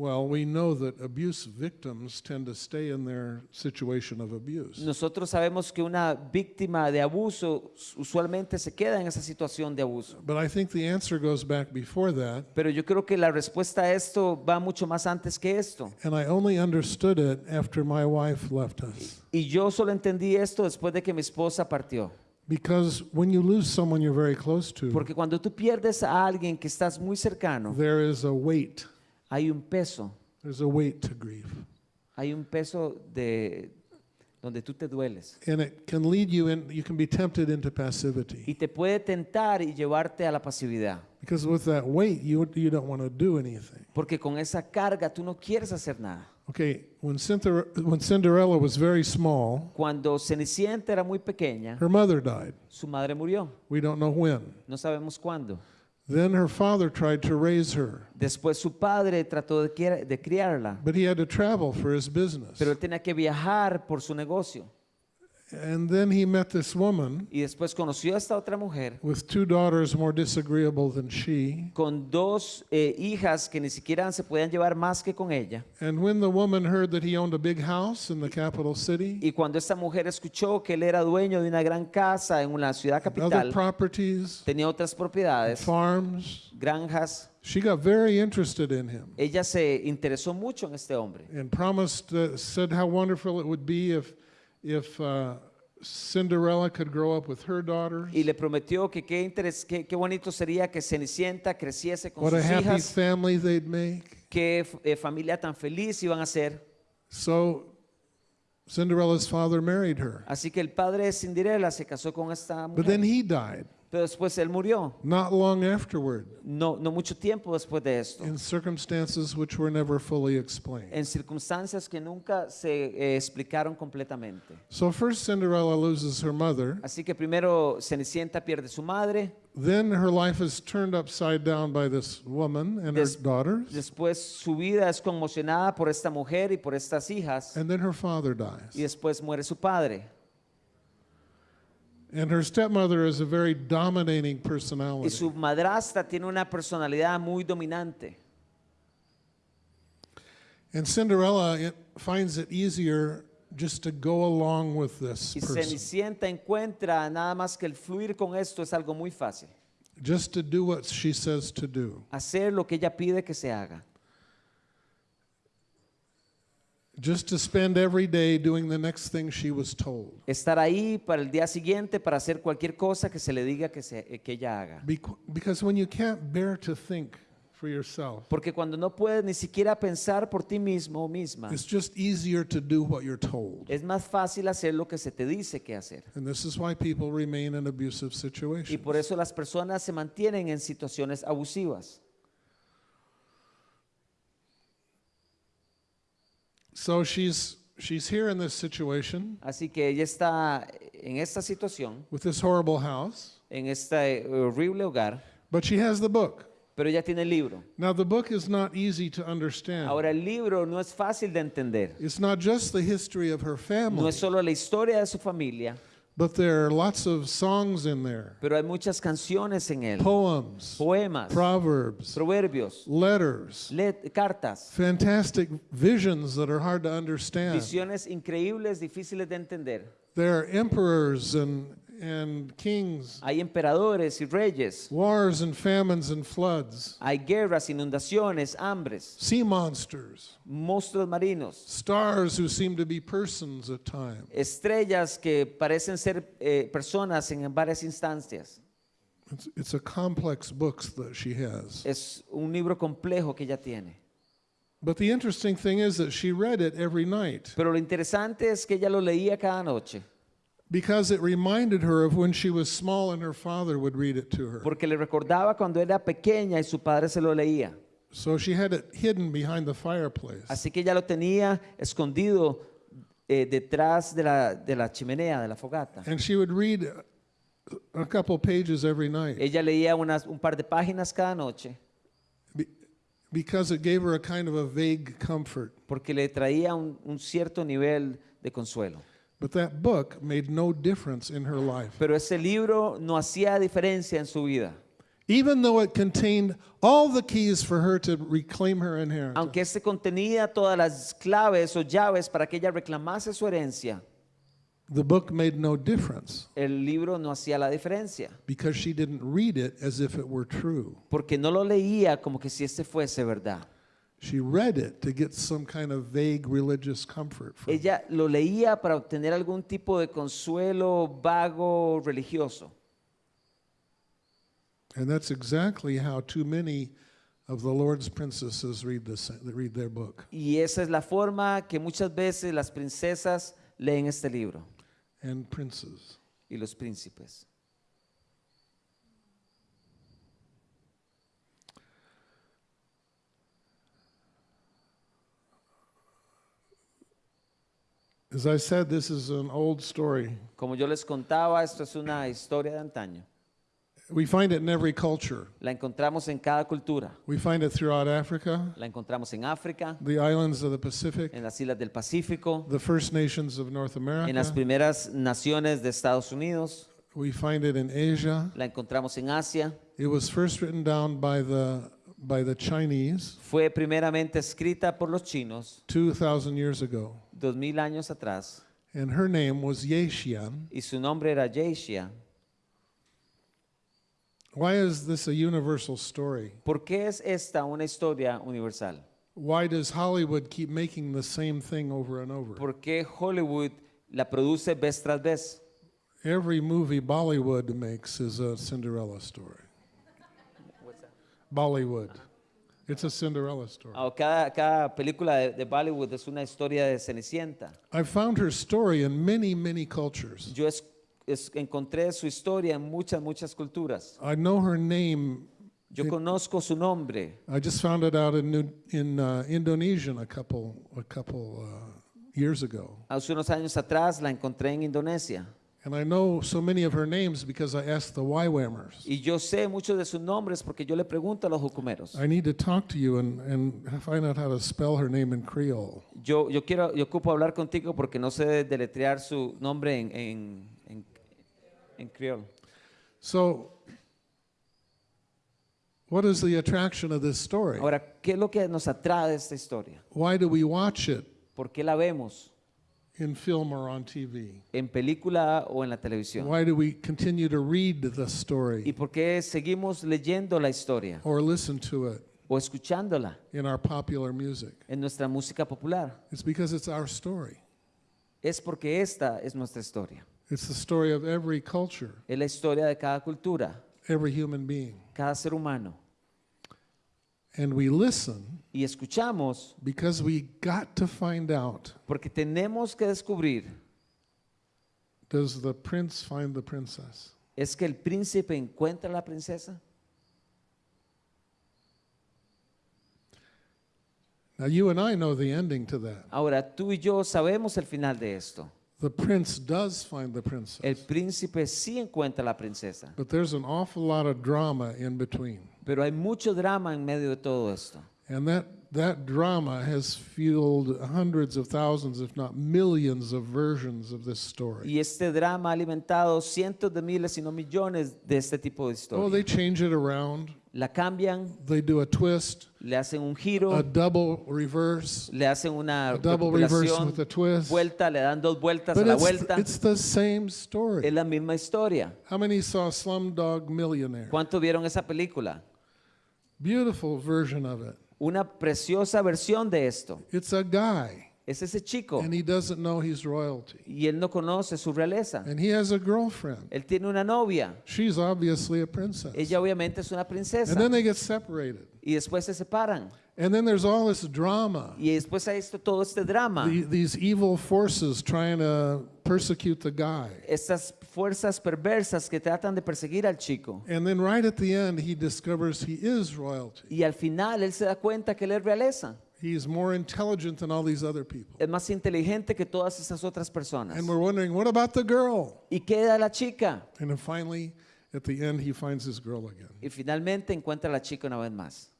Well, we know that abuse victims tend to stay in their situation of abuse. Nosotros sabemos que una víctima de abuso usualmente se queda en esa situación de abuso. But I think the answer goes back before that, Pero yo creo que la respuesta a esto va mucho más antes que esto. and I only understood it after my wife left us. Y yo solo entendí esto después de que mi esposa partió. Because when you lose someone you're very close to, Porque cuando tú pierdes a alguien que estás muy cercano, there is a weight. Hay un peso, There's a weight to grief. hay un peso de donde tú te dueles. And it can lead you in, you can be tempted into passivity. Y te puede tentar y llevarte a la pasividad. Because with that weight, you, you don't want to do anything. Porque con esa carga tú no quieres hacer nada. Okay, when, Cinder- when Cinderella was very small, Cuando Cenicienta era muy pequeña, her mother died. su madre murió. We don't know when. No sabemos cuándo. Then her father tried to raise her, Después su padre trató de, criar- de criarla, but he had to travel for his business. pero él tenía que viajar por su negocio. And then he met this woman Y después conoció a esta otra mujer with two daughters more disagreeable than she. con dos eh, hijas que ni siquiera se podían llevar más que con ella. And when the woman heard that he owned a big house in the capital city, Y cuando esta mujer escuchó que él era dueño de una gran casa en una ciudad other capital, properties, tenía otras propiedades, farms, granjas, she got very interested in him ella se interesó mucho en este hombre. and promised, uh, said how wonderful it would be if, if uh, Cinderella could grow up with her daughters. Y le prometió que qué, interes- qué, qué bonito sería que Cenicienta creciese con What a sus happy hijas, family they'd make. qué eh, familia tan feliz iban a ser. So Cinderella's father married her. Así que el padre de Cinderella se casó con esta But then mujer, he died pero después él murió, not long afterward no, no mucho tiempo después de esto, in circumstances which were never fully explained. en circunstancias que nunca se eh, explicaron completamente. So first Cinderella loses her mother, Así que primero Cenicienta pierde su madre, then her life is turned upside down by this woman and her Des- daughters, después su vida es conmocionada por esta mujer y por estas hijas, and then her father y dies. después muere su padre. And her stepmother is a very dominating Y personality. su madrastra tiene una personalidad muy dominante. And Cinderella it finds it easier just to go along with this Y person. Cenicienta encuentra nada más que el fluir con esto es algo muy fácil. just to do what she says to do, hacer lo que ella pide que se haga, just to spend every day doing the next thing she was told. estar ahí para el día siguiente para hacer cualquier cosa que se le diga que, se- que ella haga. Bec- Because when you can't bear to think for yourself, Porque cuando no puedes ni siquiera pensar por ti mismo o misma, it's just easier to do what you're told. es más fácil hacer lo que se te dice que hacer. And this is why people remain in abusive Y situations. por eso las personas se mantienen en situaciones abusivas. So she's she's here in this situation Así que ella está en esta situación, with this horrible house, en este horrible hogar, but she has the book. pero ella tiene el libro. Now the book is not easy to understand. Ahora el libro no es fácil de entender. It's not just the history of her family. No es solo la historia de su familia, but there are lots of songs in there, pero hay muchas canciones en él, poems, poemas, proverbs, proverbios, letters, let- cartas, fantastic visions that are hard to understand. visiones increíbles, difíciles de entender. There are emperors and and kings, Hay emperadores y reyes, wars and famines and floods, hay guerras, inundaciones, hambres, sea monsters, monstruos marinos, stars who seem to be persons at times. estrellas que parecen ser eh, personas en varias instancias. It's, it's a complex book that she has. Es un libro complejo que ella tiene. But the interesting thing is that she read it every night Pero lo interesante es que ella lo leía cada noche, because it reminded her of when she was small and her father would read it to her. porque le recordaba cuando era pequeña y su padre se lo leía. So she had it hidden behind the fireplace. Así que ella lo tenía escondido eh, detrás de la, de la chimenea, de la fogata. And she would read a couple pages every night Ella leía unas, un par de páginas cada noche be- because it gave her a kind of a vague comfort. porque le traía un, un cierto nivel de consuelo. But that book made no difference in her life. Pero ese libro no hacía diferencia en su vida. Even though it contained all the keys for her to reclaim her inheritance. Aunque este contenía todas las claves o llaves para que ella reclamase su herencia, The book made no difference el libro no hacía la diferencia. because she didn't read it as if it were true. Porque no lo leía como que si este fuese verdad. She read it to get some kind of vague religious comfort. Ella lo leía para obtener algún tipo de consuelo vago religioso. And that's exactly how too many of the Lord's princesses read, this, read their book. Y esa es la forma que muchas veces las princesas leen este libro And princes. y los príncipes. As I said, this is an old story. Como yo les contaba, esto es una historia de antaño. We find it in every culture. La encontramos en cada cultura. We find it throughout Africa, La encontramos en África, the islands of the Pacific, en las islas del Pacífico, the First Nations of North en las America. primeras naciones de Estados Unidos. We find it in Asia. La encontramos en Asia. It was first written down by the, by the Chinese Fue primeramente escrita por los chinos 2,000 years ago. dos mil años atrás And her name was Yeshian. y su nombre era Yeishia. Why is this a universal story? ¿Por qué es esta una historia universal? Why does Hollywood keep making the same thing over and over? ¿Por qué Hollywood la produce vez tras vez? Every movie Bollywood makes is a Cinderella story. Bollywood. It's a Cinderella story. Ah, Cada, cada película de, de Bollywood es una historia de Cenicienta. I found her story in many, many cultures. Yo es- es- encontré su historia en muchas, muchas culturas. I know her name. Yo conozco su nombre. I just found it out in, New, in uh, Indonesian a couple, a couple uh, years ago. Hace unos años atrás la encontré en Indonesia. And I know so many of her names because I asked the YWAMers. Y yo sé muchos de sus nombres porque yo le pregunto a los jucumeros. I need to talk to you and, and find out how to spell her name in Creole. Yo, yo quiero, yo ocupo hablar contigo porque no sé deletrear su nombre en, en, en, en criol. So, what is the attraction of this story? Ahora, ¿qué es lo que nos atrae de esta historia? Why do we watch it? ¿Por qué la vemos? In film or on TV? en película o en la televisión? Why do we continue to read the ¿Y story por qué seguimos leyendo la historia or listen to it o escuchándola in our popular music? en nuestra música popular? It's because it's our story. Es porque esta es nuestra historia. It's the story of every culture, Es la historia de cada cultura, every human being. cada ser humano. And we listen Y escuchamos because we got to find out porque tenemos que descubrir does the prince find the princess? es que el príncipe encuentra a la princesa. Now, you and I know the ending to that. Ahora, tú y yo sabemos el final de esto. The prince does find the princess, El príncipe sí encuentra a la princesa, but there's an awful lot of drama in between. pero hay mucho drama en medio de todo esto. And that, that drama has fueled hundreds of thousands, if not millions, of versions of this story. Y este drama ha alimentado cientos de miles, si no millones, de este tipo de Oh, they historia. change it around, La cambian, they do a twist, le hacen un giro. a double reverse, le hacen una a double reverse with a twist. vuelta, le dan dos vueltas a la it's, vuelta. it's the same story. Es la misma historia. How many saw Slumdog Millionaire? ¿Cuánto vieron esa película? Beautiful version of it. Una preciosa versión de esto. It's a guy, Es ese chico and he doesn't know he's royalty. y él no conoce su realeza. And he has a girlfriend. Él tiene una novia. She's obviously a princess. Ella obviamente es una princesa. And then they get separated. Y después se separan. And then there's all this drama. Y después hay esto, todo este drama. The- these evil forces trying to persecute the guy. Estas fuerzas perversas que tratan de perseguir al chico. And then right at the end, he discovers he is royalty. Y al final él se da cuenta que él es realeza. He's more intelligent than all these other people. Es más inteligente que todas esas otras personas. And we're wondering, what about the girl? Y queda la chica. And then finally, at the end, he finds his girl again. Y finalmente encuentra a la chica una vez más.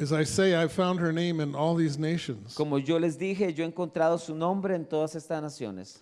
As I say, I found her name in all these nations. Como yo les dije, yo he encontrado su nombre en todas estas naciones.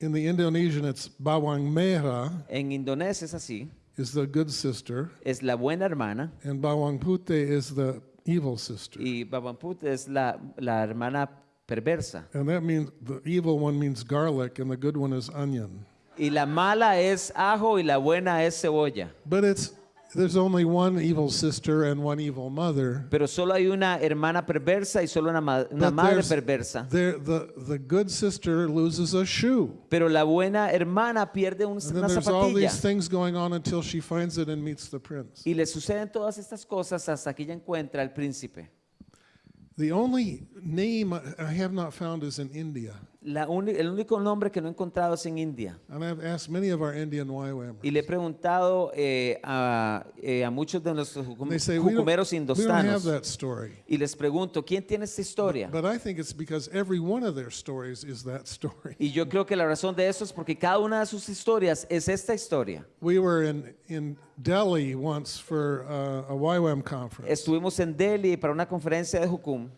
In the Indonesian, it's Bawang Merah En Indonesia es así. is the good sister, Es la buena hermana. and Bawang Pute is the evil sister. Y Babamput es la, la hermana perversa. And that means the evil one means garlic, and the good one is onion. Y la mala es ajo y la buena es cebolla. But it's there's only one evil sister and one evil mother. Pero solo hay una hermana perversa y solo una, ma- una But madre there's- perversa. There, the the good sister loses a shoe, Pero la buena hermana pierde un- and then una there's all zapatilla. these things going on until she finds it and meets the prince. Y le suceden todas estas cosas hasta que ella encuentra al príncipe. The only name I have not found is in India, La el único nombre que no he encontrado es en India. and I've asked many of our Indian YWAMers. Y le he preguntado eh, a, eh, a muchos de nuestros jucum- say jucumeros indostanos. Y les pregunto, ¿quién tiene esta historia? Y yo creo que la razón de eso es porque cada una de sus historias es esta historia. We were in, in Delhi once for uh, a YWAM conference. Estuvimos en Delhi para una conferencia de Jukum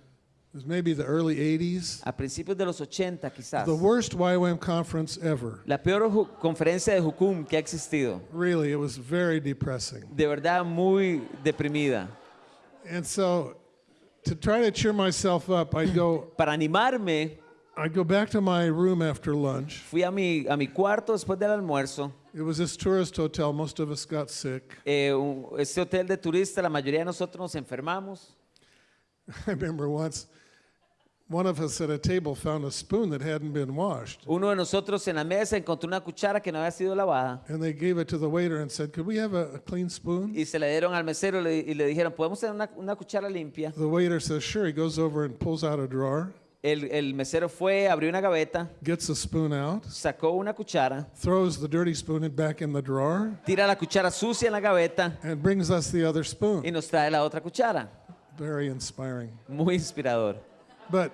It was maybe the early 80s. a principios de los 80 quizás. The worst YWAM conference ever. La peor conferencia de Jukum que ha existido. Really, it was very depressing. De verdad muy deprimida. And so, to try to cheer myself up, I'd go, (clears throat) Para animarme, I'd go back to my room after lunch. fui a mi, a mi cuarto después del almuerzo. It was this tourist hotel. Most of us got sick. Eh, un- este hotel de turistas, la mayoría de nosotros nos enfermamos. (laughs) I remember once, Uno de nosotros en la mesa encontró una cuchara que no había sido lavada And they gave it to the waiter and said, Could we have a, a clean spoon? y se le dieron al mesero y le, y dijeron, ¿podemos tener una, una cuchara limpia? The waiter says, Sure. He goes over and pulls out a drawer, El, el mesero fue, abrió una gaveta, gets a spoon out, sacó una cuchara, throws the dirty spoon back in the drawer, tira la cuchara sucia en la gaveta and brings us the other y spoon. nos trae la otra cuchara. Very inspiring. Muy inspirador. But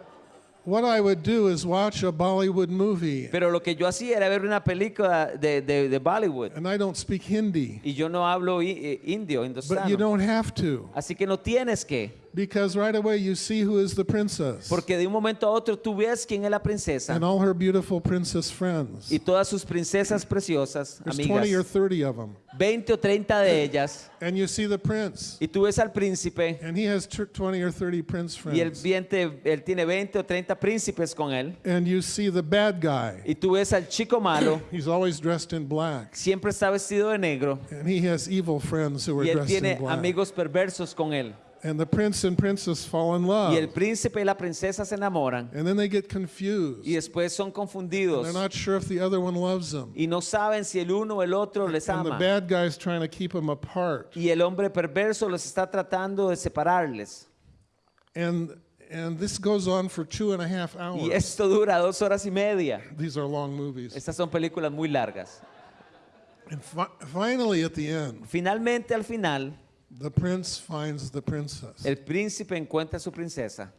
what I would do is watch a Bollywood movie, Pero lo que yo hacía era ver una película de, de, de Bollywood. and I don't speak Hindi, Y yo no hablo eh, indio, but you don't have to. Así que no tienes que. Because right away you see who is the princess Porque de un momento a otro tú ves quién es la princesa and all her beautiful princess friends. y todas sus princesas preciosas, There's 20 or amigas, 30 of them. 20 o 30 de ellas, And you see the prince, y tú ves al príncipe and he has tr- 20 or 30 prince y él, friends. viente- él tiene 20 o 30 príncipes con él, And you see the bad guy. y tú ves al chico malo, (clears throat) He's always dressed in black. siempre está vestido de negro, And he has evil friends who are y él dressed tiene in black. amigos perversos con él. And the prince and princess fall in Y el love. príncipe y la princesa se enamoran, And then they get confused. y después son confundidos, They're not sure if the other one loves them. y no saben si el uno o el otro les And the ama. bad guy's trying to keep them apart. Y el hombre perverso los está tratando de separarles. And and this goes on for two and a half Y hours. esto dura dos horas y media. These are long movies. Estas son películas muy largas. And fi- finally, at the end, Finalmente, al final, the prince finds the princess. el príncipe encuentra a su princesa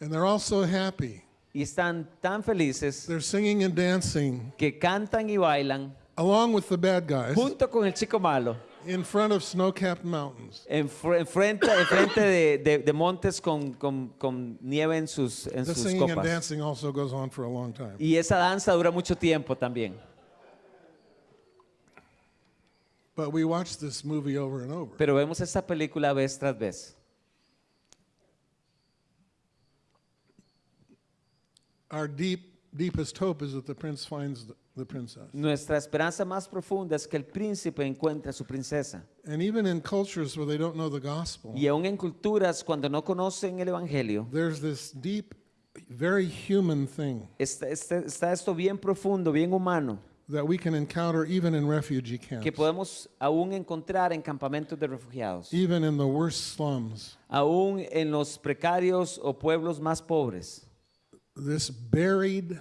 And they're all so happy. y están tan felices They're singing and dancing que cantan y bailan along with the bad guys junto con el chico malo in front of snow capped mountains. en, fr- en frente, en frente de, de- de montes con, con- con nieve en sus, en The sus singing and copas. dancing also goes on for a long time. Y esa danza dura mucho tiempo también. But we watch this movie over and over. Pero vemos esta película vez tras vez. Our deep, deepest hope is that the prince finds the, the princess. Nuestra esperanza más profunda es que el príncipe encuentre a su princesa. And even in cultures where they don't know the gospel, Y aún en culturas cuando no conocen el Evangelio, there's this deep, very human thing está, está- está esto bien profundo, bien humano, that we can encounter even in refugee camps, que podemos aún encontrar en campamentos de refugiados, even in the worst slums. aún en los precarios o pueblos más pobres. This buried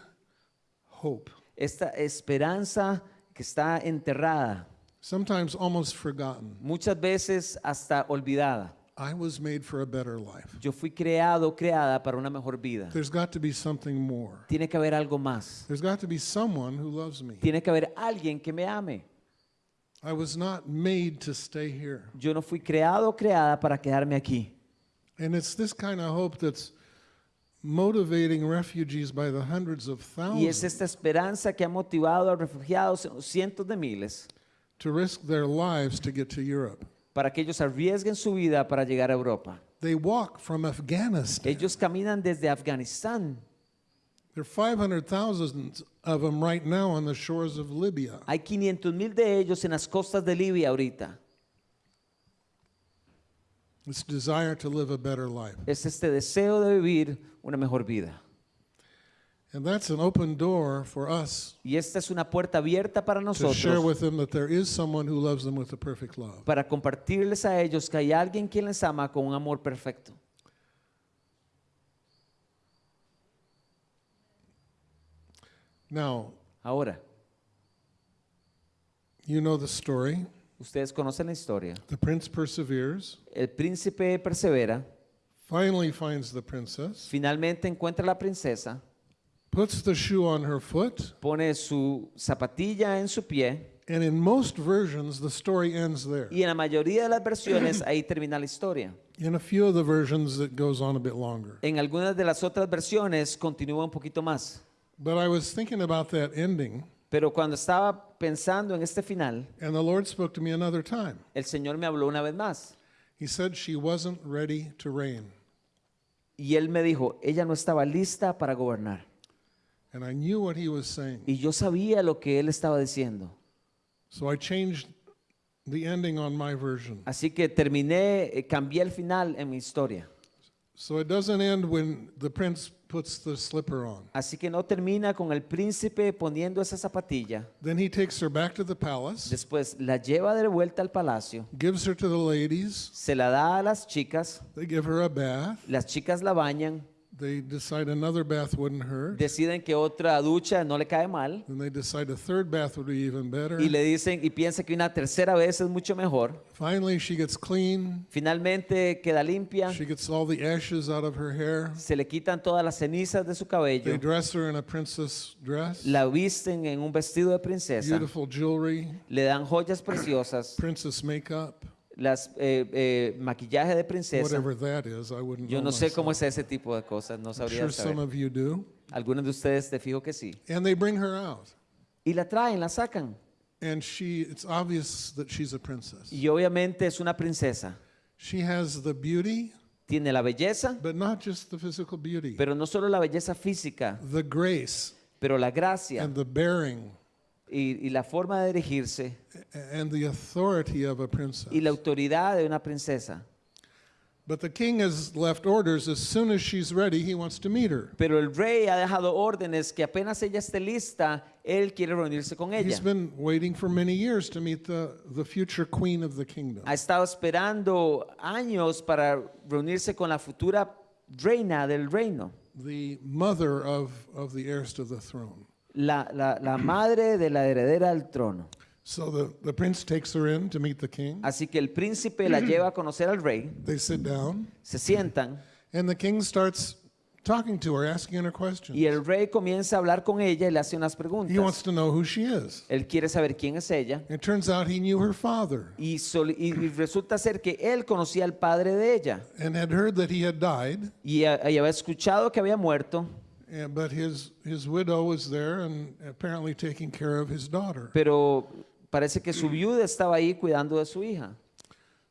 hope, Esta esperanza que está enterrada, sometimes almost forgotten. muchas veces hasta olvidada. I was made for a better life. Yo fui creado, creada para una mejor vida. There's got to be something more. Tiene que haber algo más. There's got to be someone who loves me. Tiene que haber alguien que me ame. I was not made to stay here. Yo no fui creado creada para quedarme aquí. And it's this kind of hope that's motivating refugees by the hundreds of Y es thousands esta esperanza que ha motivado a refugiados, cientos de miles, to risk their lives to get to Europe. Para que ellos arriesguen su vida para llegar a Europa. They walk from Afghanistan. Ellos caminan desde Afganistán. There are 500,000 of them right now on the shores of Libya. Hay 500 mil de ellos en las costas de Libia ahorita. This desire to live a better life. Es este deseo de vivir una mejor vida. And that's an open door for us Y esta es una puerta abierta para to share nosotros with them that there is someone who loves them with a perfect love. para compartirles a ellos que hay alguien quien les ama con un amor perfecto. Now, Ahora, you know the story. ustedes conocen la historia. The prince perseveres, El príncipe persevera, finally finds the princess, finalmente encuentra a la princesa, puts the shoe on her foot, pone su zapatilla en su pie and in most versions, the story ends there. y en la mayoría de las versiones ahí termina la historia. In a few of the versions, it goes on a bit longer. En algunas de las otras versiones continúa un poquito más. But I was thinking about that ending, Pero cuando estaba pensando en este final, and the Lord spoke to me another time. el Señor me habló una vez más He said she wasn't ready to reign. y Él me dijo, ella no estaba lista para gobernar. And I knew what he was saying. Y yo sabía lo que Él estaba diciendo. So I changed the ending on my version. Así que terminé, eh, cambié el final en mi historia. So it doesn't end when the prince puts the slipper on. Así que no termina con el príncipe poniendo esa zapatilla. Then he takes her back to the palace, Después la lleva de vuelta al palacio, gives her to the ladies. se la da a las chicas, They give her a bath. las chicas la bañan, They decide another bath wouldn't hurt. deciden que otra ducha no le cae mal Then they decide a third bath would be even better. y le dicen y piensa que una tercera vez es mucho mejor. Finally, she gets clean. Finalmente queda limpia, She gets all the ashes out of her hair. se le quitan todas las cenizas de su They cabello, dress her in a princess dress, la visten en un vestido de princesa, beautiful jewelry, le dan joyas preciosas, princess makeup. Las eh, eh, maquillaje de princesa. whatever that is. I wouldn't Yo know no sé cómo myself. es ese tipo de cosas, no I'm sabría sure some saber. of you do. Algunos de ustedes te fijo que sí. And they bring her out. Y la traen, la sacan. And she, it's obvious that she's a princess. Y obviamente es una princesa. She has the beauty, Tiene la belleza, but not just the physical beauty, pero no solo la belleza física, the grace pero la gracia and the bearing y, y la forma de dirigirse and the authority of a princess. y la autoridad de una princesa. But the king has left orders as soon as she's ready, he wants to meet her. Pero el rey ha dejado órdenes que apenas ella esté lista, él quiere reunirse con ella. He's been waiting for many years to meet the, the future queen of the kingdom. Ha estado esperando años para reunirse con la futura reina del reino, the mother of, of the heirs to the throne. La, la- la madre de la heredera del trono. So the, the prince takes her in to meet the king. Así que el príncipe la lleva a conocer al rey, They sit down, se sientan and the king starts talking to her, asking her questions. y el rey comienza a hablar con ella y le hace unas He preguntas. wants to know who she is. Él quiere saber quién es ella It turns out he knew her father y, resulta ser que él conocía al padre de ella and had heard that he had died, y, había escuchado que había muerto, but his, his widow was there and apparently taking care of his daughter. pero parece que su viuda estaba ahí cuidando de su hija.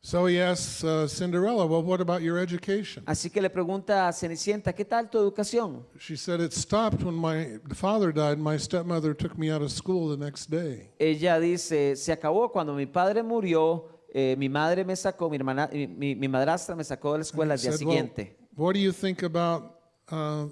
So he asks uh, Cinderella, Well, what about your education? Así que le pregunta a Cenicienta, ¿qué tal tu educación? She said, It stopped when my father died. My stepmother took me out of school the next day. Ella dice, se acabó cuando mi padre murió, eh, mi madre me sacó, mi, hermana, mi, mi- mi madrastra me sacó de la escuela al día said, well, siguiente. what do you think about uh,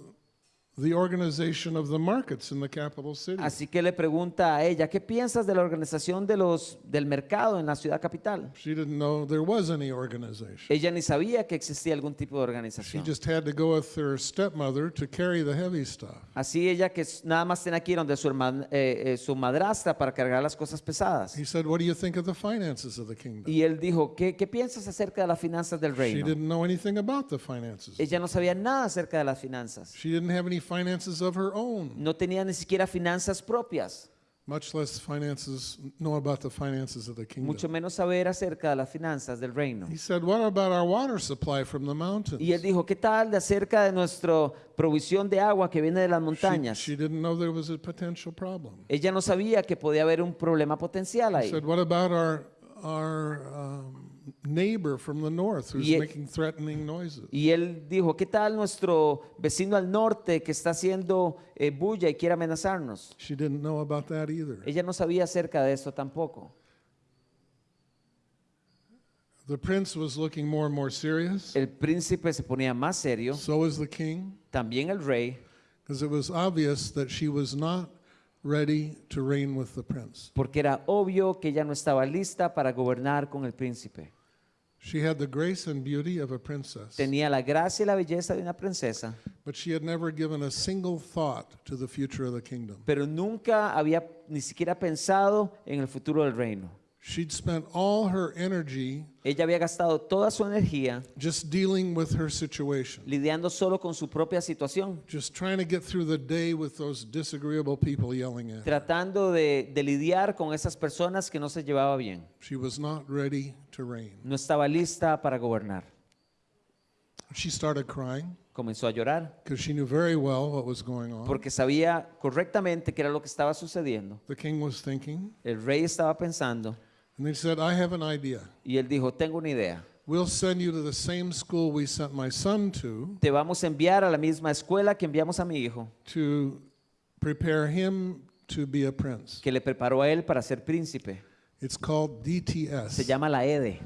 the organization of the markets in the capital city? Así que le pregunta a ella, ¿qué piensas de la organización de los, del mercado en la ciudad capital? She didn't know there was any organization. Ella ni sabía que existía algún tipo de She organización. just had to go with her stepmother to carry the heavy stuff. Así ella que s- nada más tenía que ir donde su, eh, eh, su madrastra para cargar las cosas pesadas. He said, What do you think of the finances of the kingdom? Y él dijo, ¿qué, qué piensas acerca de las finanzas del She reino? didn't know anything about the finances. Ella no sabía nada acerca de las finanzas. She didn't have any finances of her own, No tenía ni siquiera finanzas propias, much less finances, know about the finances of the mucho kingdom. menos saber acerca de las finanzas del reino. He said, What about our water supply from the mountains? Y él dijo, ¿qué tal de acerca de nuestra provisión de agua que viene de las She, montañas? she didn't know there was a potential problem. Ella no sabía que podía haber un problema potencial He ahí. said, What about our, our um, neighbor from the north who's Y- making threatening noises? Y él dijo, ¿qué tal nuestro vecino al norte que está haciendo eh, bulla y quiere amenazarnos? She didn't know about that either. Ella no sabía acerca de esto tampoco. The prince was looking more and more serious. El príncipe se ponía más serio, So was the king, también el rey, because it was obvious that she was not ready to reign with the prince. porque era obvio que ella no estaba lista para gobernar con el príncipe. She had the grace and beauty of a princess, Tenía la gracia y la belleza de una princesa, but she had never given a single thought to the future of the kingdom. pero nunca había ni siquiera pensado en el futuro del reino. She'd spent all her energy Ella había gastado toda su energía just dealing with her situation, lidiando solo con su propia situación, just trying to get through the day with those disagreeable people yelling at her. tratando de, de lidiar con esas personas que no se llevaba bien. She was not ready to reign. No estaba lista para gobernar. She started crying Comenzó a llorar because she knew very well what was going on. porque sabía correctamente qué era lo que estaba sucediendo. The king was thinking, El rey estaba pensando and they said, I have an idea. y él dijo, tengo una idea. We'll send you to the same school we sent my son to Te vamos a enviar a la misma escuela que enviamos a mi hijo, to prepare him to be a prince. que le preparó a él para ser príncipe. It's called Se DTS. llama la EDE.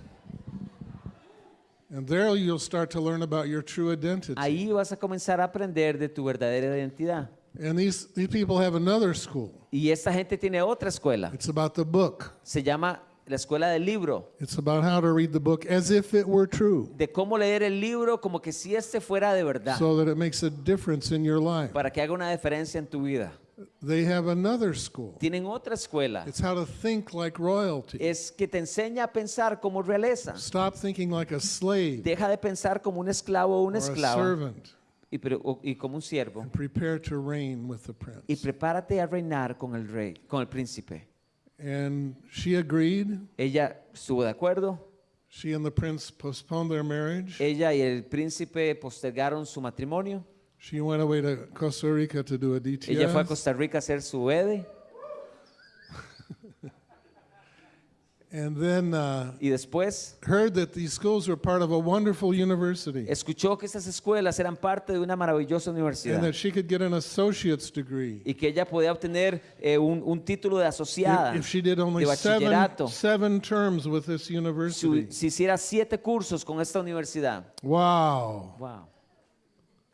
And there you'll start to learn about your true identity. Ahí vas a comenzar a aprender de tu verdadera identidad. And these, these people have another school. Y esta gente tiene otra escuela. It's about the book. Se llama la escuela del libro. It's about how to read the book as if it were true De cómo leer el libro como que si este fuera de verdad. so that it makes a difference in your life. Para que haga una diferencia en tu vida. They have another school. Tienen otra escuela. It's how to think like royalty. Es que te enseña a pensar como realeza. Stop thinking like a slave Deja de pensar como un esclavo o or una a servant y, pre- o- y como un siervo. and prepare to reign with the Y prince. prepárate a reinar con el rey, con el príncipe. And she agreed. Ella estuvo de acuerdo. She and the prince postponed their marriage. Ella y el príncipe postergaron su matrimonio. She went away to Costa Rica to do a Ella fue a DTS. Costa Rica a hacer su EDE And then uh, y después heard that these schools were part of a wonderful university escuchó que estas escuelas eran parte de una maravillosa and universidad that she could get an associate's degree y que ella podía obtener eh, un, un título de asociada if, she did only de seven, terms with this si, university. si hiciera siete cursos con esta universidad. Wow. Wow.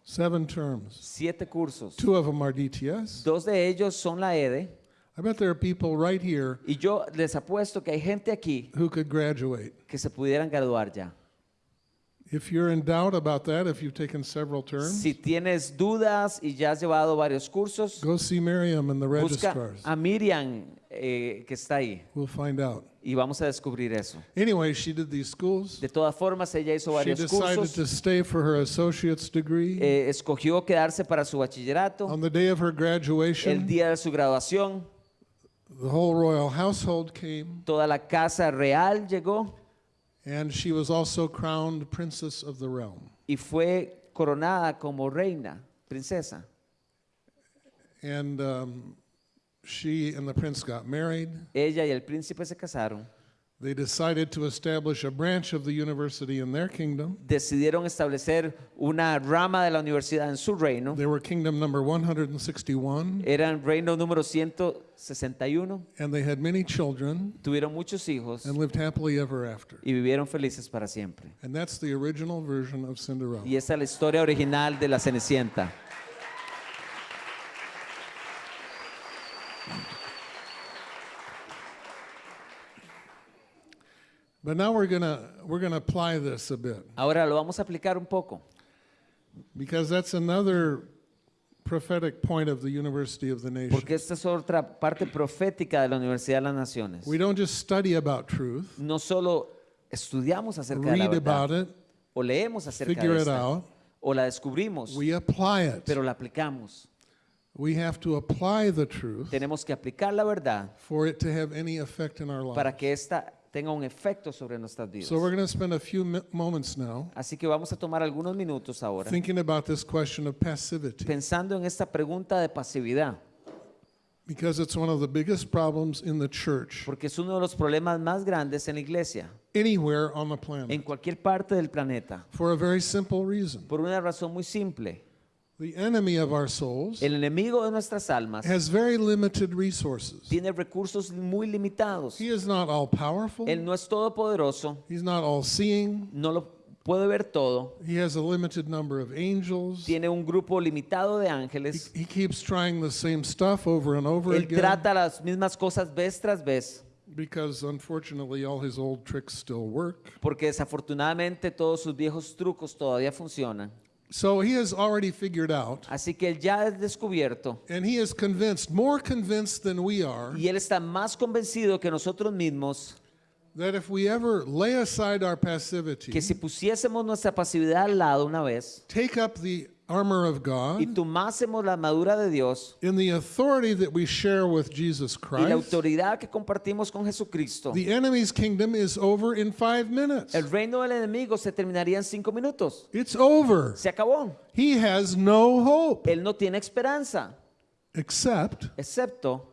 Seven terms. Siete cursos. Two of them are DTS. Dos de ellos son la EDE I bet there are people right here y yo les apuesto que hay gente aquí who could graduate. que se pudieran graduar ya. If you're in doubt about that, if you've taken several terms, Si tienes dudas y ya has llevado varios cursos, go see Miriam and the busca registrars. a Miriam eh, que está ahí We'll find out. y vamos a descubrir eso. Anyway, she did these schools. De todas formas, ella hizo She varios decided cursos, to stay for her associate's degree. eh, escogió quedarse para su bachillerato. On the day of her El graduation, día de su graduación, the whole royal household came, toda la casa real llegó and she was also crowned princess of the realm. y fue coronada como reina, princesa. And um, she and the prince got married. Ella y el príncipe se casaron. They decided to establish a branch of the university in their kingdom. Decidieron establecer una rama de la universidad en su reino. They were kingdom number 161, Eran reino número 161. and they had many children Tuvieron muchos hijos and lived happily ever after. y vivieron felices para siempre. And that's the original version of Cinderella. Y esa es la historia original de la Cenicienta. But now we're gonna we're gonna apply this a bit Ahora lo vamos a aplicar un poco, because that's another prophetic point of the University of the Nation. porque esta es otra parte profética de la Universidad de las Naciones. We don't just study about truth, No solo estudiamos acerca de la read about verdad, it, o leemos acerca figure de it esta, out. o la descubrimos, We apply it. pero la aplicamos. We have to apply the truth Tenemos que aplicar la verdad for it to have any effect in our para que ésta tenga un efecto sobre nuestras vidas. So we're going to spend a few mi- moments now Así que vamos a tomar algunos minutos ahora thinking about this question of passivity pensando en esta pregunta de pasividad, because it's one of the biggest problems in the church porque es uno de los problemas más grandes en la iglesia, anywhere on the en planet cualquier parte del planeta, for a very simple reason. por una razón muy simple. The enemy of our souls El enemigo de nuestras almas has very limited resources. tiene recursos muy limitados. He is not all powerful. Él no es todopoderoso, He's not all seeing. no lo puede ver todo, He has a limited number of angels. tiene un grupo limitado de He, ángeles. he keeps trying the same stuff over and over Él again trata las mismas cosas vez tras vez, because unfortunately all his old tricks still work. porque desafortunadamente todos sus viejos trucos todavía funcionan. So he has already figured out Así que él ya es descubierto and he is convinced, more convinced than we are, y él está más convencido que nosotros mismos that if we ever lay aside our passivity, que si pusiésemos nuestra pasividad al lado una vez take up the armor of y God tomásemos la armadura de Dios in the authority that we share with Jesus y la Christ, autoridad que compartimos con Jesucristo, the enemy's kingdom is over in five minutes. el reino del enemigo se terminaría en cinco minutos. It's over. Se acabó. He has no hope Él no tiene esperanza, except excepto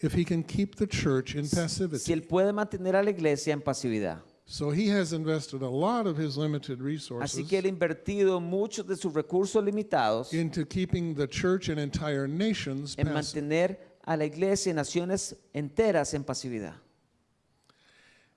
if he can keep the church in si passivity. él puede mantener a la iglesia en pasividad. So he has invested a lot of his limited Así resources que él ha invertido muchos de sus recursos limitados into keeping the church and entire nations en passive. mantener a la iglesia y naciones enteras en pasividad.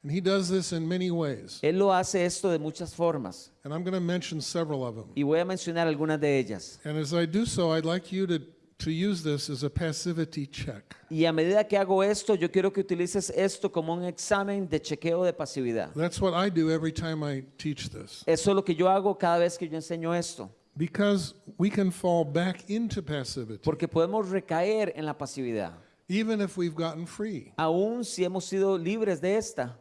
And he does this in many ways. Él lo hace esto de muchas formas And I'm going to mention several of them. y voy a mencionar algunas de ellas. And as I do so, I'd like you to, to use this as a passivity check. Y a medida que hago esto, yo quiero que utilices esto como un examen de chequeo de pasividad. That's what I do every time I teach this. Eso es lo que yo hago cada vez que yo enseño esto, Because we can fall back into passivity, porque podemos recaer en la pasividad, even if we've gotten free. aun si hemos sido libres de esta.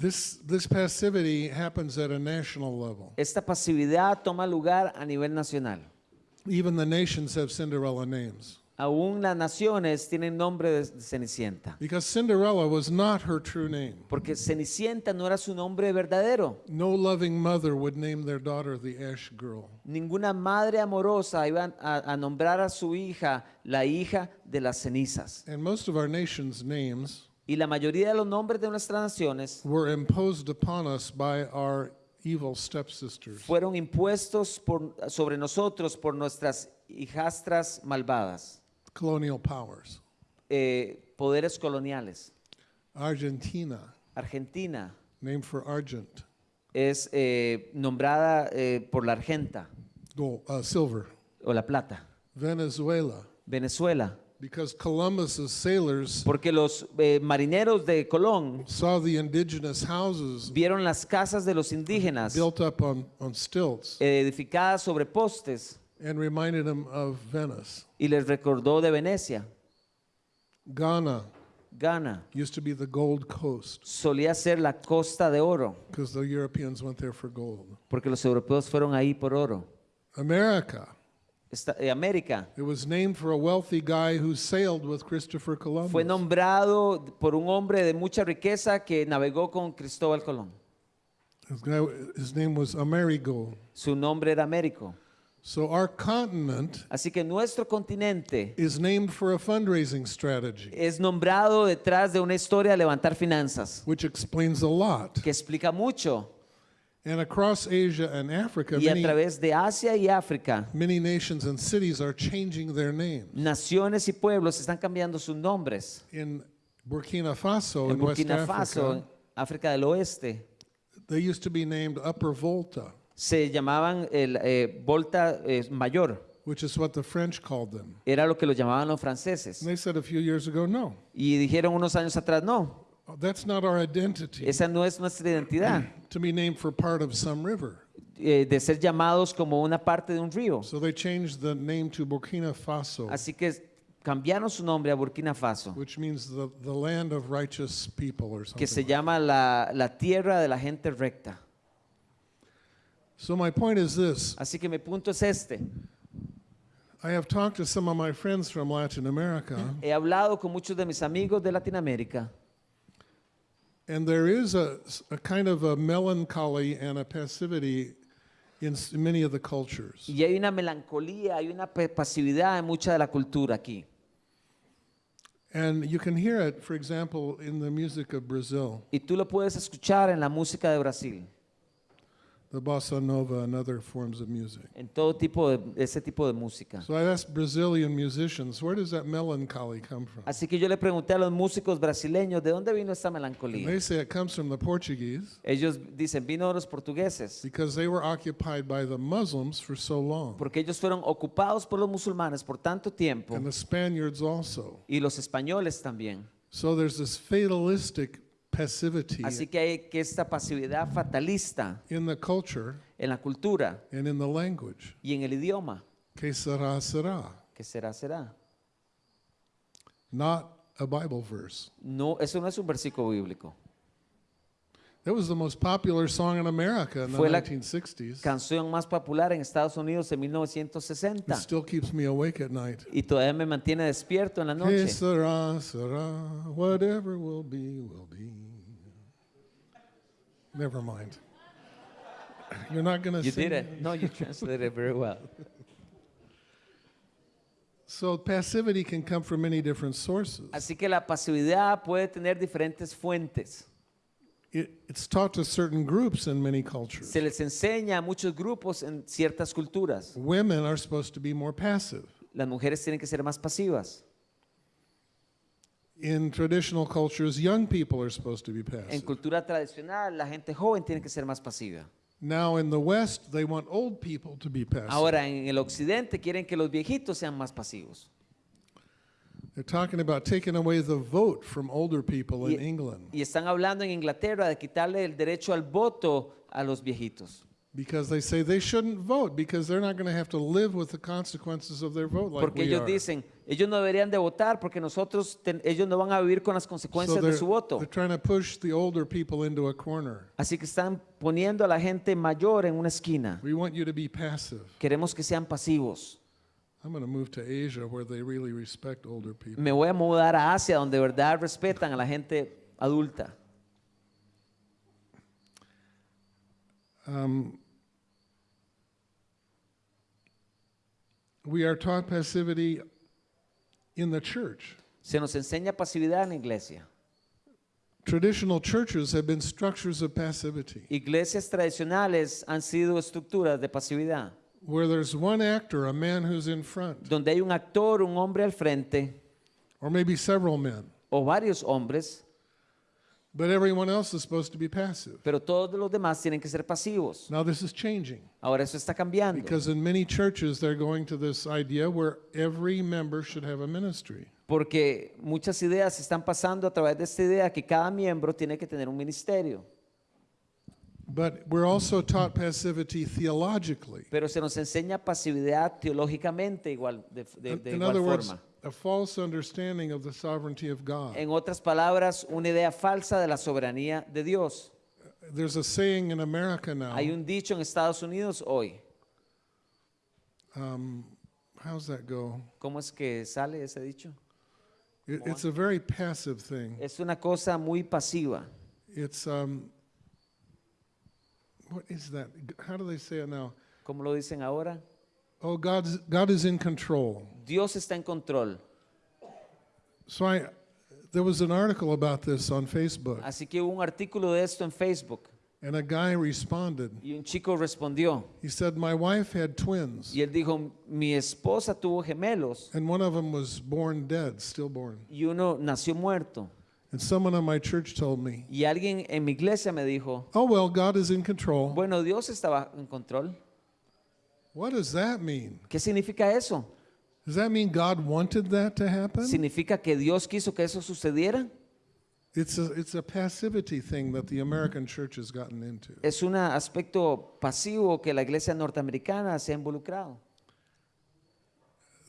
This, this passivity happens at a national level. Esta pasividad toma lugar a nivel nacional. Even the nations have Cinderella names. Aún las naciones tienen nombre de Cenicienta. because Cinderella was not her true name. Porque Cenicienta no era su nombre verdadero. No loving mother would name their daughter the Ash Girl. Ninguna madre amorosa iba a, a nombrar a su hija la hija de las cenizas. And most of our nation's names Y la mayoría de los nombres de nuestras naciones were imposed upon us by our evil stepsisters. fueron impuestos por- sobre nosotros por nuestras hijastras malvadas, colonial powers. eh, poderes coloniales. Argentina, Argentina named for argent, es eh, nombrada eh, por la argenta gold, uh, silver. o la plata. Venezuela, Venezuela, because Columbus's sailors porque los eh, marineros de Colón saw the indigenous houses vieron las casas de los indígenas built up on, on stilts eh, edificadas sobre postes and reminded them of Venice. y les recordó de Venecia. Ghana Ghana used to be the gold coast solía ser la costa de oro, because the Europeans went there for gold. porque los europeos fueron ahí por oro. America, Eh, América it was named for a wealthy guy who sailed with Christopher Columbus. fue nombrado por un hombre de mucha riqueza que navegó con Cristóbal Colón. His, guy, his name was Amerigo. Su nombre era Américo. So our continent Así que nuestro continente is named for a fundraising strategy, es nombrado detrás de una historia de levantar finanzas, which explains a lot. que explica mucho. And across Asia and Africa, Y a many, través de Asia y África, many nations and cities are changing their names. naciones y pueblos están cambiando sus nombres. In Burkina Faso, En in West Burkina Faso, Africa, África del Oeste, they used to be named Upper Volta, se llamaban el eh, Volta eh, Mayor. which is what the French called them. Era lo que los llamaban los franceses. And they said a few years ago, no, Y dijeron unos años atrás, no, that's not our identity esa no es nuestra identidad, to be named for part of some river. eh, de ser llamados como una parte de un río. So they changed the name to Burkina Faso, Así que cambiaron su nombre a Burkina Faso, which means the, the land of righteous people or que se something. llama la, la tierra de la gente recta. So my point is this. Así que mi punto es este. I have talked to some of my friends from Latin America, He hablado con muchos de mis amigos de Latinoamérica and there is a, a kind of a melancholy and a passivity in many of the cultures. y hay una melancolía, hay una pasividad en mucha de la cultura aquí. And you can hear it, for example, in the music of Brazil, Y tú lo puedes escuchar en la música de Brasil, the bossa nova and other forms of music. en todo tipo de ese tipo de música. So I asked Brazilian musicians, where does that melancholy come from? Así que yo le pregunté a los músicos brasileños, ¿de dónde vino esta And melancolía? they say it comes from the Portuguese Ellos dicen, vino de los portugueses, because they were occupied by the Muslims for so long, porque ellos fueron ocupados por los musulmanes por tanto tiempo and the Spaniards also. y los españoles también. So there's this fatalistic passivity Así que hay que esta pasividad fatalista in the culture en la cultura and in the language. y en el idioma, Que será, será. que será, será. Not a Bible verse. No, eso no es un versículo bíblico. That was the most popular song in America in the Fue la 1960s. Canción más popular en Estados Unidos en It 1960 still keeps me awake at night. y todavía me mantiene despierto en la noche. será, será. Whatever will be, will be. Never mind. You're not going to You did it. No, you translated it very well. So passivity can come from many different sources. Así que la pasividad puede tener diferentes fuentes. It, it's taught to certain groups in many cultures. Se les enseña a muchos grupos en ciertas culturas. Women are supposed to be more passive. Las mujeres tienen que ser más pasivas. In traditional cultures, young people are supposed to be En passive. cultura tradicional, la gente joven tiene que ser más pasiva. Now, in the West, they want old people to be passive. Ahora, en el occidente quieren que los viejitos sean más pasivos. They're talking about taking away the vote from older people in Y- England Y están hablando en Inglaterra de quitarle el derecho al voto a los viejitos. because they say they shouldn't vote because they're not going to have to live with the consequences of their vote like Porque we ellos are. dicen, ellos no deberían de votar porque nosotros, ten- ellos no van a vivir con las consecuencias de su voto. they're trying to push the older people into a corner. Así que están poniendo a la gente mayor en una esquina. We want you to be passive. Queremos que sean pasivos. Me voy a mudar a Asia donde de verdad respetan a la gente adulta. Um, we are taught passivity in the church. Se nos enseña pasividad en la iglesia. Traditional churches have been structures of passivity Iglesias tradicionales han sido estructuras de pasividad, where there's one actor, a man who's in front, donde hay un actor, un hombre al frente, or maybe several men, o varios hombres, but everyone else is supposed to be passive. pero todos los demás tienen que ser pasivos. Now, this is changing Ahora eso está cambiando, because in many churches they're going to this idea where every member should have a ministry. porque muchas ideas están pasando a través de esta idea que cada miembro tiene que tener un ministerio. But we're also taught passivity theologically. Pero se nos enseña pasividad teológicamente igual, de, de- In, de in igual other words, forma. a false understanding of the sovereignty of God. En otras palabras, una idea falsa de la soberanía de Dios. There's a saying in America now. Hay un dicho en Estados Unidos hoy. Um, how's that go? ¿Cómo es que sale ese dicho? It, it's a very passive thing. Es una cosa muy pasiva. It's um, what is that? How do they say it now? ¿Cómo lo dicen ahora? Oh, God's God is in control. Dios está en control. So I, there was an article about this on Facebook, Así que hubo un artículo de esto en Facebook and a guy responded. y un chico respondió. He said, "My wife had twins, Y él dijo, mi esposa tuvo gemelos and one of them was born dead, stillborn. y uno nació muerto. And someone on my church told me, Y alguien en mi iglesia me dijo, "Oh well, God is in control." bueno, Dios estaba en control. What does that mean? ¿Qué significa eso? Does that mean God wanted that to happen? ¿Significa que Dios quiso que eso sucediera? It's a, it's a passivity thing that the American church has gotten into. Es un aspecto pasivo que la iglesia norteamericana se ha involucrado.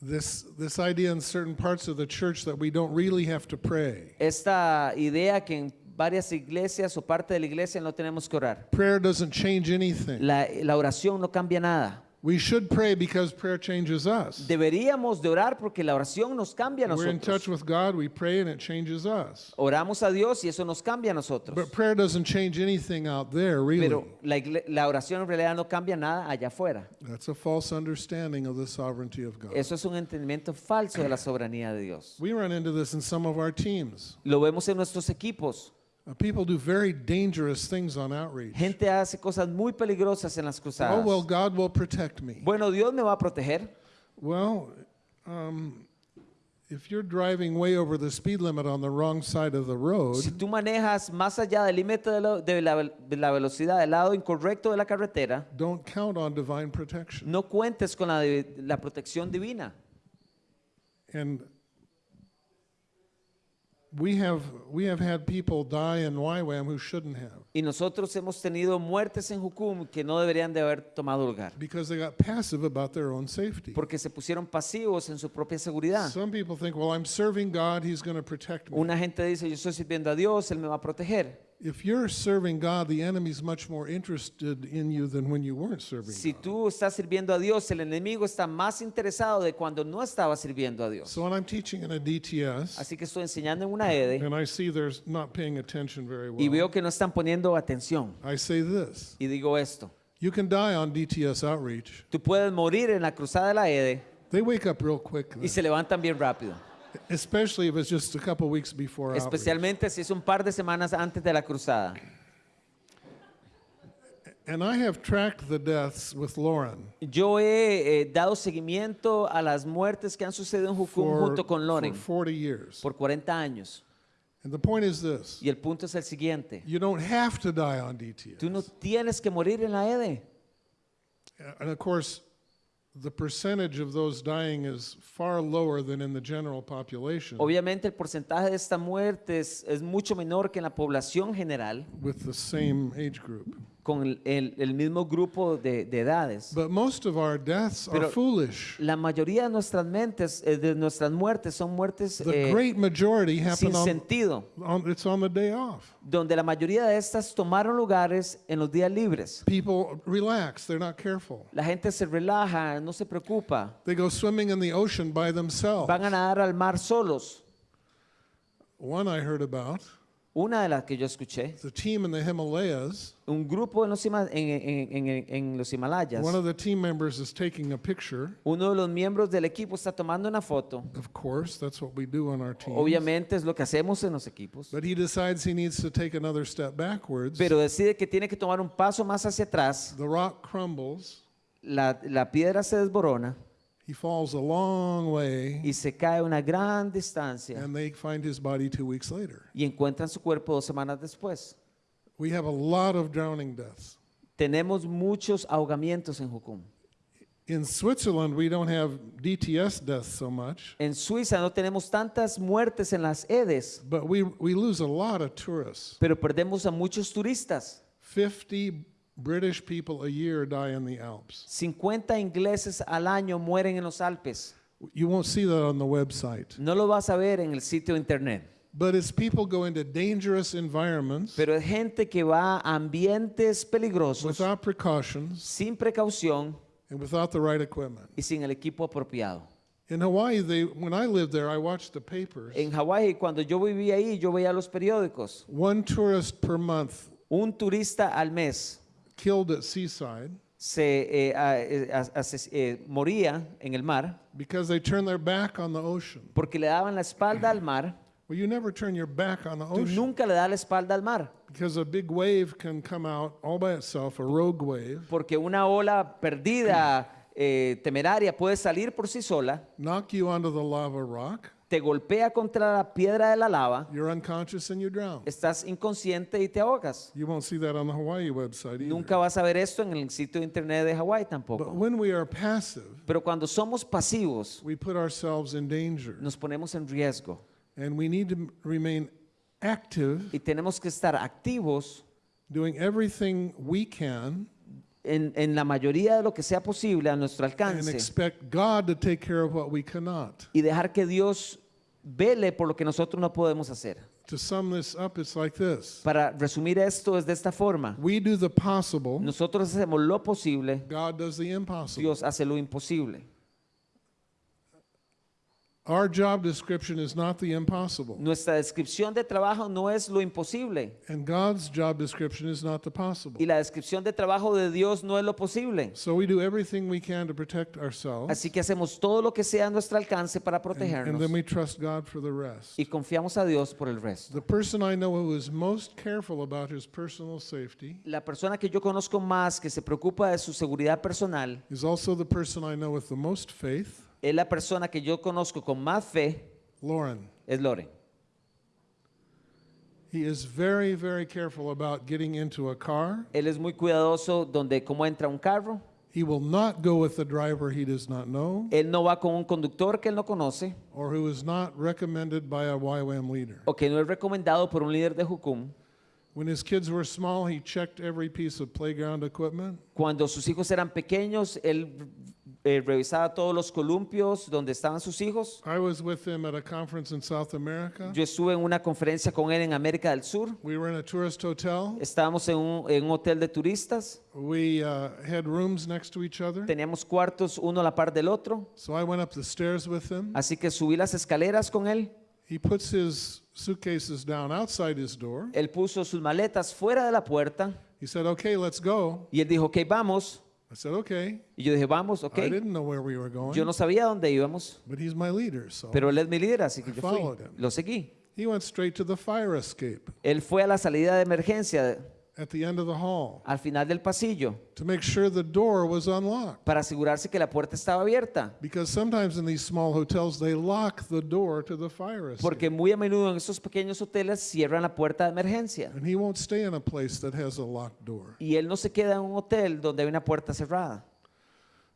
This, this idea in certain parts of the church that we don't really have to pray. Esta idea que en varias iglesias o parte de la iglesia no tenemos que orar. Prayer doesn't change anything. La, la oración no cambia nada. We should pray because prayer changes us. Deberíamos de orar porque la oración nos cambia a We're in touch nosotros. with God, we pray, and it changes us. Oramos a Dios y eso nos cambia a nosotros. But prayer doesn't change anything out there, really. Pero la, la oración en realidad no cambia nada allá afuera. That's a false understanding of the sovereignty of God. Eso es un entendimiento falso de la soberanía de Dios. We run into this in some of our teams. Lo vemos en nuestros equipos. Uh, people do very dangerous things on outreach. Gente hace cosas muy peligrosas en las Oh, cruzadas. well, God will protect me. Bueno, Dios me va a proteger. Well, um, if you're driving way over the speed limit on the wrong side of the road, Si tú manejas más allá del límite de, la- de la, de la velocidad del lado incorrecto de la carretera, don't count on divine protection. no cuentes con la, la protección divina. And we have we have had people die in YWAM who shouldn't have Y nosotros hemos tenido muertes en Jucum que no deberían de haber tomado lugar, because they got passive about their own safety. porque se pusieron pasivos en su propia seguridad. Some people think, well, I'm serving God, He's going to protect me. Una gente dice, yo estoy sirviendo a Dios, Él me va a proteger. If you're serving God, the enemy's much more interested in you than when you weren't serving Si God. tú estás sirviendo a Dios, el enemigo está más interesado de cuando no estaba sirviendo a Dios. So when I'm teaching in a DTS, Así que estoy enseñando en una EDE and I see they're not paying attention very y well, veo que no están poniendo atención. I say this. Y digo esto, You can die on DTS outreach. tú puedes morir en la cruzada de la EDE They wake up real quick, y se levantan bien rápido. Especially if it's just a couple weeks before. Especialmente si es un par de semanas antes de la cruzada. And I have tracked the deaths with Lauren Yo he eh, dado seguimiento a las muertes que han sucedido en Jucum for, junto con for Loren 40 years. por 40 años. And the point is this Y el punto es el siguiente. you don't have to die on DTS. Tú no tienes que morir en la EDE. And of course, the percentage of those dying is far lower than in the general population Obviamente el porcentaje de estas muertes es mucho menor que en la población general with the same age group. Con el, mismo grupo de, de edades. But most of our deaths are Pero- foolish. La mayoría de nuestras mentes, eh, de nuestras muertes, son muertes The eh, great majority sin happen on, sentido, on, it's on the day off. donde la mayoría de estas tomaron lugares en los días libres. People relax, they're not careful. La gente se relaja, no se preocupa, They go swimming in the ocean by themselves. van a nadar al mar solos. One I heard about, Una de las que yo escuché, the team in the Himalayas, un grupo en los, Hima- en, en- en- en los Himalayas, one of the team members is taking a picture. uno de los miembros del equipo está tomando una foto. Of course, that's what we do on our team. Obviamente es lo que hacemos en los equipos. But he decides he needs to take another step backwards. Pero decide que tiene que tomar un paso más hacia atrás. the rock crumbles. La, la piedra se desborona He falls a long way, y se cae una gran distancia and they find his body two weeks later. y encuentran su cuerpo dos semanas después. We have a lot of drowning deaths. Tenemos muchos ahogamientos en Jucum. In Switzerland, we don't have DTS deaths so much, En Suiza no tenemos tantas muertes en las EDES, but we, we lose a lot of tourists. pero perdemos a muchos turistas. 50 British people a year die in the Alps. 50 ingleses al año mueren en los Alpes. You won't see that on the website. No lo vas a ver en el sitio internet. But as people go into dangerous environments Pero es gente que va a ambientes peligrosos without precautions sin precaución and without the right equipment. y sin el equipo apropiado. In Hawaii, they, when I lived there, I watched the papers. En Hawái, cuando yo vivía ahí, yo veía los periódicos. One tourist per month Un turista al mes killed at seaside se eh, a- eh, a- eh, moría en el mar because they turned their back on the ocean. porque le daban la espalda al mar. Well, you never turn your back on the Tú ocean nunca le das la espalda al mar because a big wave can come out all by itself, a rogue wave, porque una ola perdida, eh, temeraria, puede salir por sí sola, knock you onto the lava rock. Te golpea contra la piedra de la lava, You're unconscious and you drown. estás inconsciente y te ahogas. You won't see that on the Hawaii website. Nunca vas a ver esto en el sitio de internet de Hawái But tampoco. when we are passive, Pero cuando somos pasivos, we put ourselves in danger. nos ponemos en riesgo And we need to remain active, y tenemos que estar activos doing everything we can, en, en la mayoría de lo que sea posible a nuestro and alcance expect God to take care of what we cannot. y dejar que Dios vele por lo que nosotros no podemos hacer. To sum this up, it's like this Para resumir esto es de esta forma. We do the possible, Nosotros hacemos lo posible, God does the impossible. Dios hace lo imposible. Our job description is not the impossible, Nuestra descripción de trabajo no es lo imposible and God's job description is not the possible. y la descripción de trabajo de Dios no es lo posible. So we do everything we can to protect ourselves, Así que hacemos todo lo que sea a nuestro alcance para and, protegernos and then we trust God for the rest. y confiamos a Dios por el resto. The person I know who is most careful about his personal safety La persona que yo conozco más que se preocupa de su seguridad personal is also the person I know with the most faith, es la persona que yo conozco con más fe, Lauren. es Loren. He is very, very careful about getting into a car. Él es muy cuidadoso donde cómo entra un carro. He will not go with a driver he does not know Él no va con un conductor que él no conoce or who is not recommended by a YWAM leader. o que no es recomendado por un líder de Jucum. Cuando sus hijos eran pequeños, él eh, revisaba todos los columpios donde estaban sus hijos. I was with him at a conference in South America. Yo estuve en una conferencia con él en América del Sur. We were in a tourist hotel. Estábamos en un, en un hotel de turistas. We uh, had rooms next to each other. Teníamos cuartos uno a la par del otro. So I went up the stairs with him. Así que subí las escaleras con él. He puts his suitcases down outside his door. Él puso sus maletas fuera de la puerta He said, Okay, let's go. y él dijo, ok, vamos. I said, Okay. Y yo dije, vamos, ok. I didn't know where we were going, Yo no sabía dónde íbamos, but he's my leader. So pero él es mi líder, así que I yo fui. followed him. Lo seguí. he went straight to the fire escape Él fue a la salida de emergencia at the end of the hall al final del pasillo to make sure the door was unlocked. para asegurarse que la puerta estaba abierta. Because sometimes in these small hotels, they lock the door to the fire escape. Porque muy a menudo en esos pequeños hoteles cierran la puerta de emergencia. And he won't stay in a place that has a locked door. Y él no se queda en un hotel donde hay una puerta cerrada.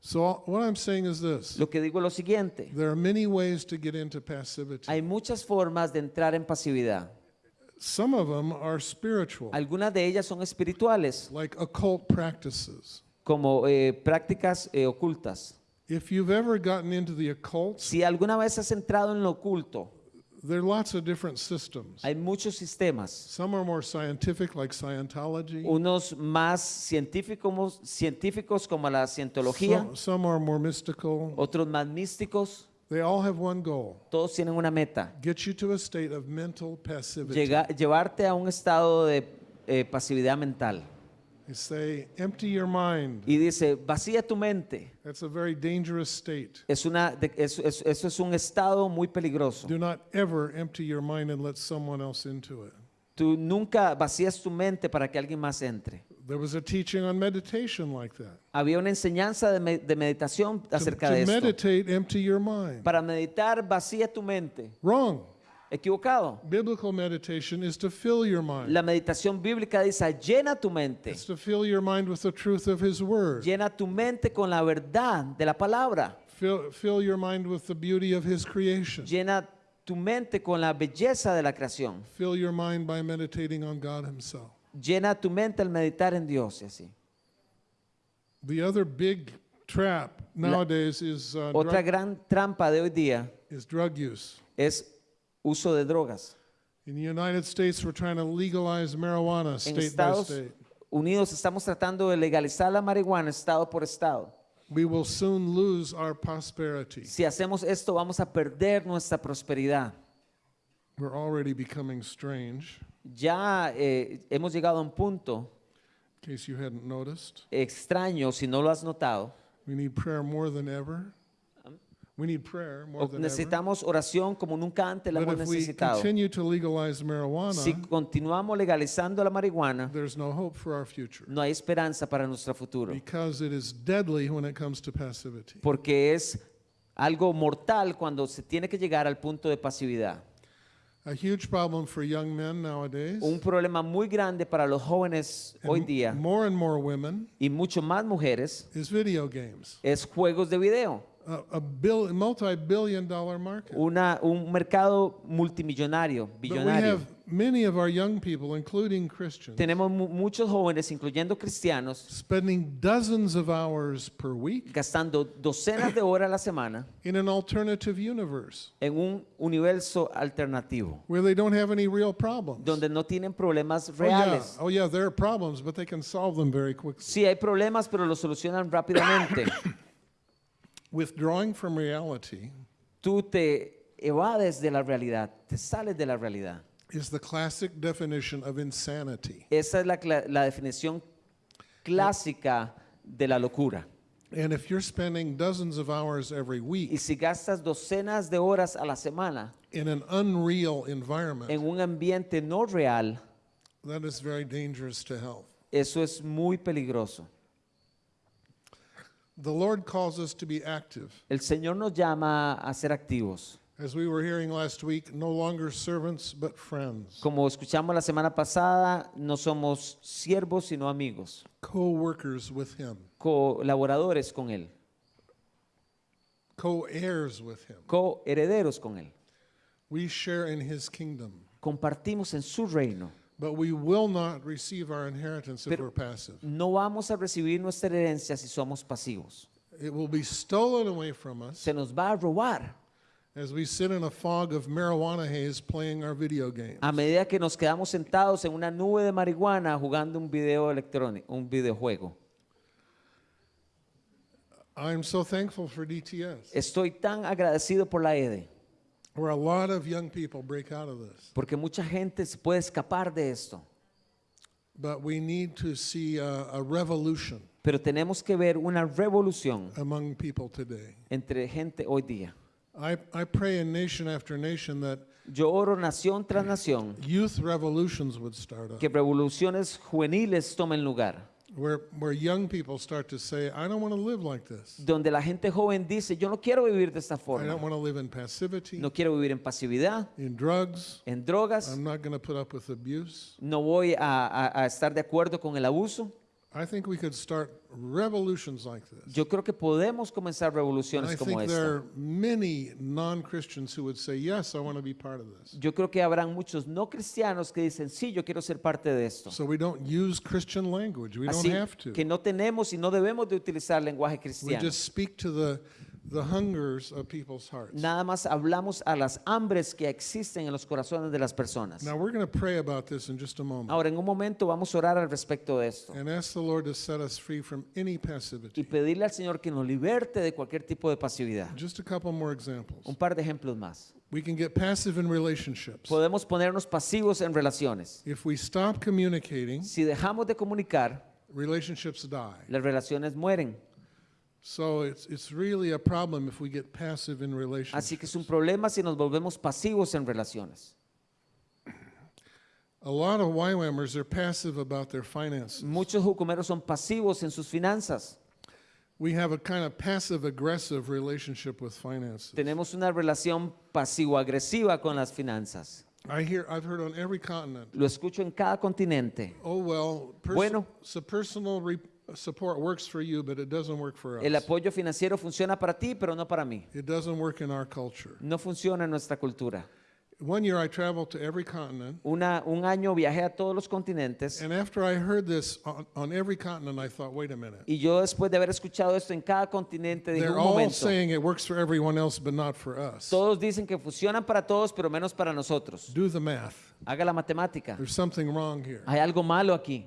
So what I'm saying is this. Lo que digo es lo siguiente. There are many ways to get into passivity. Hay muchas formas de entrar en pasividad. Some of them are spiritual, Algunas de ellas son espirituales, like occult practices. como eh, prácticas eh, ocultas. If you've ever gotten into the occult, Si alguna vez has entrado en lo oculto, there are lots of different systems. hay muchos sistemas. Some are more scientific, like Scientology. Unos más científicos, científicos como la cientología, Some, some are more mystical. otros más místicos. They all have one goal Todos tienen una meta. get you to a state of mental passivity. Llega- llevarte a un estado de eh, pasividad mental. They say, empty your mind. Y dice, vacía tu mente. That's a very dangerous state. Es una, de- es- es- eso es un estado muy peligroso. Do not ever empty your mind and let someone else into it. Tú nunca vacías tu mente para que alguien más entre. There was a teaching on meditation like that. Había una enseñanza de, me- de meditación To, acerca to de esto. meditate, empty your mind. Para meditar, vacía tu mente. Wrong. Equivocado. Biblical meditation is to fill your mind. La meditación bíblica dice, llena tu mente. It's to fill your mind with the truth of His Word. Llena tu mente con la verdad de la palabra. Fill, fill your mind with the beauty of His creation. Llena tu mente con la belleza de la creación. Fill your mind by meditating on God Himself. Llena tu mente al meditar en Dios y así. The other big trap nowadays is, uh, Otra drug, gran trampa de hoy día is drug use. es uso de drogas. In the United States, we're trying to legalize marijuana En state by Estados state. Unidos estamos tratando de legalizar la marihuana estado por estado. We will soon lose our prosperity. Si hacemos esto vamos a perder nuestra prosperidad. We're already becoming strange, Ya eh, hemos llegado a un punto in case you hadn't noticed. extraño, si no lo has notado. We need prayer more than ever. We need prayer more O than ever. necesitamos oración como nunca antes la But hemos necesitado. continue to legalize marijuana, Si continuamos legalizando la marihuana, there's no hope for our future no hay esperanza para nuestro futuro. because it is deadly when it comes to passivity. Porque es algo mortal cuando se tiene que llegar al punto de pasividad. A huge problem for young men nowadays. Un problema muy grande para los jóvenes and hoy día more and more women y mucho más mujeres is video games. es juegos de video. A, a bill, multi-billion dollar market. Una, un mercado multimillonario, But we billonario. have many of our young people, including Christians, Tenemos mu- muchos jóvenes, incluyendo cristianos, spending dozens of hours per week gastando docenas de horas a la semana in an alternative universe en un universo alternativo, where they don't have any real problems. donde no tienen problemas Oh yeah, reales. oh yeah, there are problems, but they can solve them very quickly. Sí, hay problemas, pero los solucionan rápidamente. (coughs) Withdrawing from reality Tú te evades de la realidad, te sales de la realidad. is the classic definition of insanity. Esa es la, la definición clásica de la locura. And if you're spending dozens of hours every Y week si gastas docenas de horas a la semana in an unreal environment, en un ambiente no real, that is very dangerous to health. eso es muy peligroso. The Lord calls us to be active. El Señor nos llama a ser activos. As we were hearing last week, no longer servants, but friends, Como escuchamos la semana pasada, no somos siervos, sino amigos, co workers with Him, colaboradores con Él, co heirs with Him. coherederos con Él. We share in His kingdom, Compartimos en su reino. But we will not receive our inheritance if Pero- we're passive. No vamos a recibir nuestra herencia si somos pasivos. It will be stolen away from us Se nos va a robar as we sit in a fog of marijuana haze playing our video games. a medida que nos quedamos sentados en una nube de marihuana jugando un video electrónico, un videojuego. I'm so thankful for DTS, Estoy tan agradecido por la EDE, where a lot of young people break out of this. porque mucha gente se puede escapar de esto. But we need to see a, a revolution Pero tenemos que ver una revolución among people today. entre gente hoy día. I, I pray in nation after nation that Yo oro nación tras nación youth revolutions would start up, que revoluciones juveniles tomen lugar, where, where young people start to say, I don't want to live like this. donde la gente joven dice, yo no quiero vivir de esta I forma, don't want to live in passivity, no quiero vivir en pasividad, in drugs. en drogas, I'm not going to put up with abuse. no voy a, a- a estar de acuerdo con el abuso, I think we could start revolutions like this. Yo creo que podemos comenzar And I revoluciones como think there esta. are many non-Christians who would say, yes, I want to be part of this. Yo creo que habrán muchos no cristianos que dicen, sí, yo quiero ser parte de esto. So we don't use Christian language. We don't Así have to. que no tenemos y no debemos de utilizar lenguaje We cristiano. just speak to the, the hungers of people's hearts. Nada más hablamos a las hambres que existen en los corazones de las personas. Now we're going to pray about this in just a moment Ahora, en un momento vamos a orar al respecto de esto and ask the Lord to set us free from any y passivity. pedirle al Señor que nos liberte de cualquier tipo de pasividad. Just a couple more examples. Un par de ejemplos más. We can get passive in relationships. Podemos ponernos pasivos en relaciones. If we stop communicating, Si dejamos de comunicar, relationships die. las relaciones mueren. Así que es un problema si nos volvemos pasivos en relaciones. A lot of YWAMers are passive about their finances. Muchos jucumeros son pasivos en sus finanzas. We have a kind of passive aggressive relationship with finances. Tenemos una relación pasivo-agresiva con las finanzas. I hear, I've heard on every continent, Lo escucho en cada continente. oh, well, Bueno. so personal support works for you, but it doesn't work for El us. apoyo financiero funciona para ti, pero no para mí. It doesn't work in our culture. No funciona en nuestra cultura. One year I traveled to every continent, Una, un año viajé a todos los continentes and after I heard this on, on every continent, I thought, wait a minute. y yo después de haber escuchado esto en cada continente dije They're un all momento. saying it works for everyone else, but not for us. Todos dicen que funcionan para todos, pero menos para nosotros. Do the math. Haga la matemática. There's something wrong here. Hay algo malo aquí.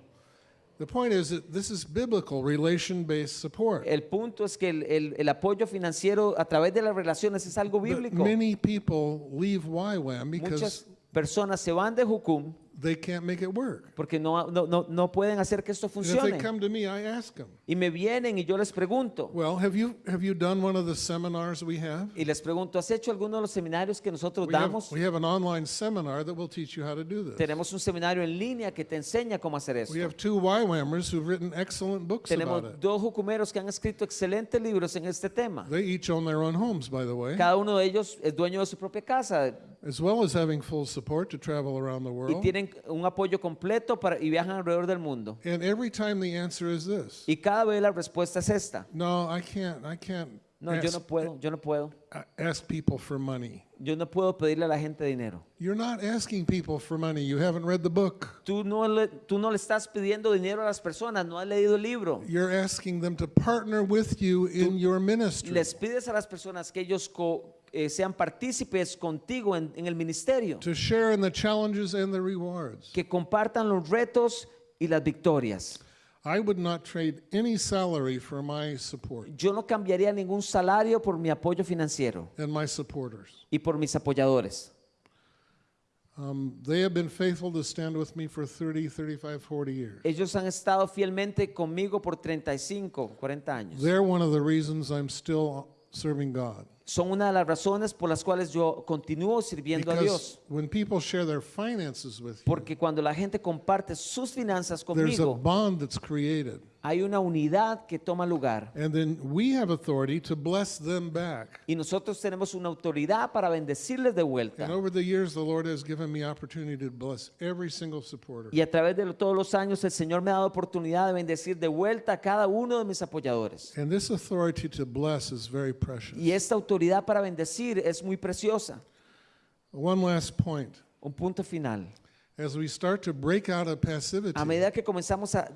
El punto es que el, el- el apoyo financiero a través de las relaciones es algo bíblico. many people leave YWAM because Muchas personas se van de Jucum they can't make it work. porque no, no, no, no pueden hacer que esto And if they funcione. come to me, I ask them, Y me vienen y yo les pregunto. well, have you, have you done one of the seminars we have? Y les pregunto, ¿has hecho alguno de los seminarios que nosotros We have, damos? we have an online seminar that will teach you how to do this. Tenemos un seminario en línea que te enseña cómo hacer eso. We have two YWAMers who've written excellent books Tenemos about it. dos jucumeros que han escrito excelentes libros en este tema. They each own their own homes, by the way, Cada uno de ellos es dueño de su propia casa as well as having full support to travel around the y world. tienen un apoyo completo para, y viajan alrededor del mundo. And every time the answer is this. Y cada vez la respuesta es esta. No, I can't, I can't No, yo no ask, puedo, yo no puedo. ask people for money. Yo no puedo pedirle a la gente dinero. You're not asking people for money. You haven't read the book. Tú no, le, tú no le estás pidiendo dinero a las personas, no has leído el libro. You're asking them to partner with you in your ministry. Les pides a las personas que ellos co- eh, sean partícipes contigo en, en el ministerio, to share in the challenges and the rewards. que compartan los retos y las victorias. I would not trade any salary for my support Yo no cambiaría ningún salario por mi apoyo financiero and my supporters. y por mis apoyadores. Um, they have been faithful to stand with me for 30, 35, 40 years. Ellos han estado fielmente conmigo por 35, 40 años. They're one of the reasons I'm still serving God. Son una de las razones por las cuales yo continúo sirviendo a Dios. when people share their finances with you, Porque cuando la gente comparte sus finanzas there's a conmigo, bond that's created. hay una unidad que toma lugar. And then we have authority to bless them back. Y nosotros tenemos una autoridad para bendecirles de vuelta. And over the years, the Lord has given me opportunity to bless every single supporter. Y a través de todos los años el Señor me ha dado oportunidad de bendecir de vuelta a cada uno de mis apoyadores. And this authority to bless is very precious. Y esta autoridad para bendecir es muy preciosa. One last point. Un punto final. As we start to break out of passivity, A medida que comenzamos a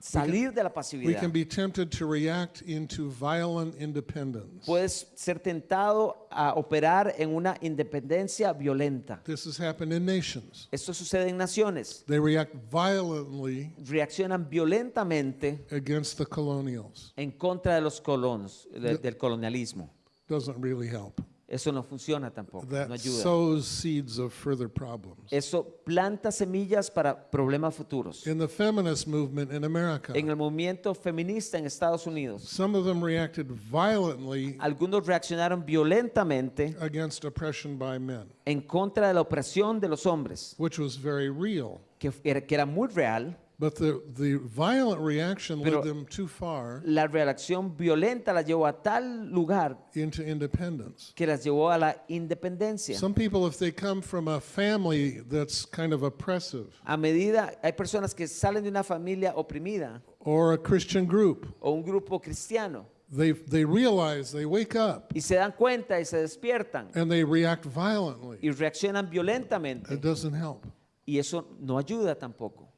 salir de la we pasividad, can be tempted to react into violent independence. puedes ser tentado a operar en una independencia violenta. This has happened in nations. Esto sucede en naciones. They react violently Reaccionan violentamente against the colonials. en contra de los colonos, de- del colonialismo. Doesn't really help. Eso no funciona tampoco, no That ayuda. sows seeds of further problems. Eso planta semillas para problemas futuros. In the feminist movement in America, En el movimiento feminista en Estados Unidos, some of them reacted violently algunos reaccionaron violentamente against oppression by men, en contra de la opresión de los hombres, which was very real. que era, que era muy real, But the, the violent reaction Pero- led them too far La reacción violenta las llevó a tal lugar into independence. que las llevó a la independencia. Some people, if they come from a family that's kind of oppressive A medida, hay personas que salen de una familia oprimida or a Christian group, o un grupo cristiano they, they realize, they wake up y se dan cuenta y se despiertan and they react violently. y reaccionan violentamente It doesn't help. y eso no ayuda tampoco.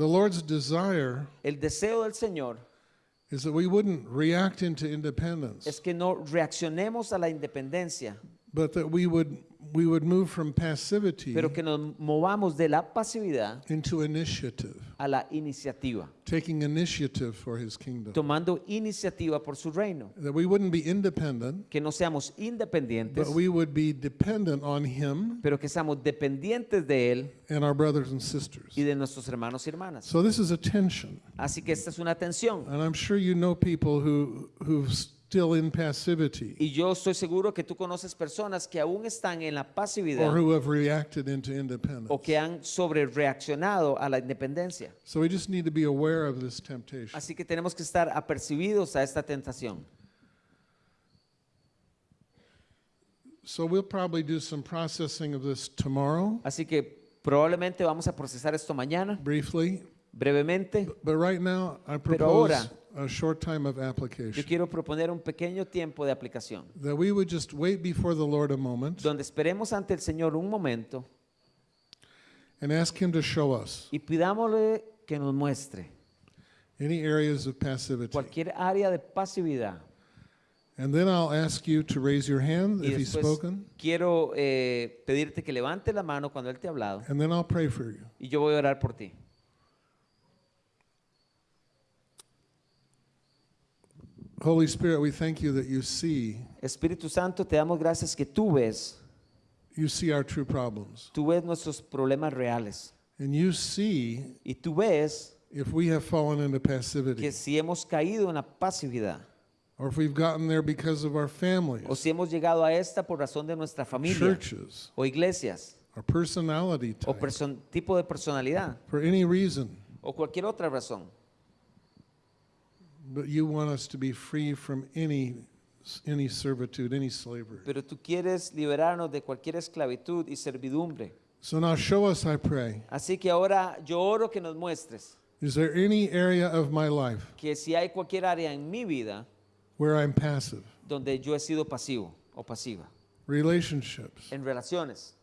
The Lord's desire El deseo del Señor is that we wouldn't react into independence, es que no reaccionemos a la independencia, but that we would, we would move from passivity pero que nos movamos de la pasividad into initiative, a la iniciativa, taking initiative for His kingdom. tomando iniciativa por su reino, That we wouldn't be independent, que no seamos independientes, but we would be dependent on Him pero que seamos dependientes de Él and our brothers and sisters. y de nuestros hermanos y hermanas. So this is a tension. Así que esta es una tensión. And I'm sure you know people who, who've still in passivity Y yo estoy seguro que tú conoces personas que aún están en la or pasividad who have reacted into independence. o que han sobre reaccionado a la independencia. So we just need to be aware of this temptation. Así que tenemos que estar apercibidos a esta tentación. So we'll probably do some processing of this tomorrow, Así que probablemente vamos a procesar esto mañana, briefly. Brevemente. But right now, I Pero propose ahora- a short time of Yo application. quiero proponer un pequeño tiempo de aplicación, That we would just wait before the Lord a moment donde esperemos ante el Señor un momento and ask Him to show us y pidámosle que nos muestre any areas of passivity. cualquier área de pasividad. And then I'll ask you to raise your hand Y if He's después spoken, quiero eh, pedirte que levante la mano cuando Él te ha hablado and then I'll pray for you. y yo voy a orar por ti. Holy Spirit, we thank you that you see, Espíritu Santo, te damos gracias que tú ves, you see our true problems. tú ves nuestros problemas reales. And you see y tú ves if we have fallen into que passivity si hemos caído en la pasividad. Or if we've gotten there because of our o families, si hemos llegado a esta por razón de nuestra familia. Churches, o iglesias. Our personality o type, person- tipo de personalidad. For any reason. o cualquier otra razón. But you want us to be free from any any servitude, any slavery. Pero tú quieres liberarnos de cualquier esclavitud y servidumbre. So now show us, I pray. Así que ahora yo oro que nos muestres Is there any area of my life que si hay cualquier área en mi vida where I'm passive? donde yo he sido pasivo o pasiva, Relationships, en relaciones,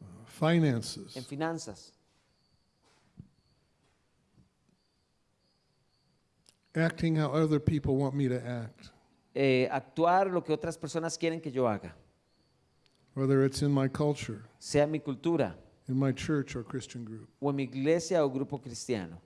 en finances, finanzas, acting how other people want me to act, eh, actuar lo que otras personas quieren que yo haga, whether it's in my culture, sea en mi cultura in my church or Christian group. o en mi iglesia o grupo cristiano.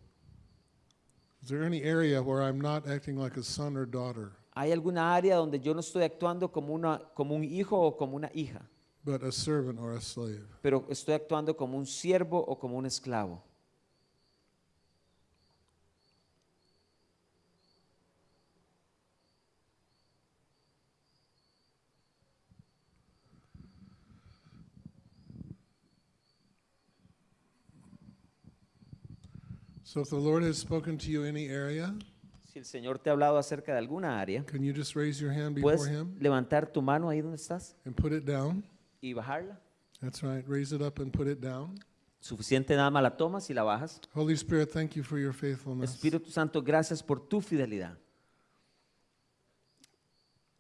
Is there any area where I'm not acting like a son or daughter, ¿Hay alguna área donde yo no estoy actuando como, una, como un hijo o como una hija, but a servant or a slave? pero estoy actuando como un siervo o como un esclavo? So if the Lord has spoken to you any area, Si el Señor te ha hablado acerca de alguna área, can you just raise your hand before puedes Him levantar tu mano ahí donde estás and put it down? y bajarla. That's right. Raise it up and put it down. Suficiente nada más la tomas y la bajas. Holy Spirit, thank you for your faithfulness. Espíritu Santo, gracias por tu fidelidad.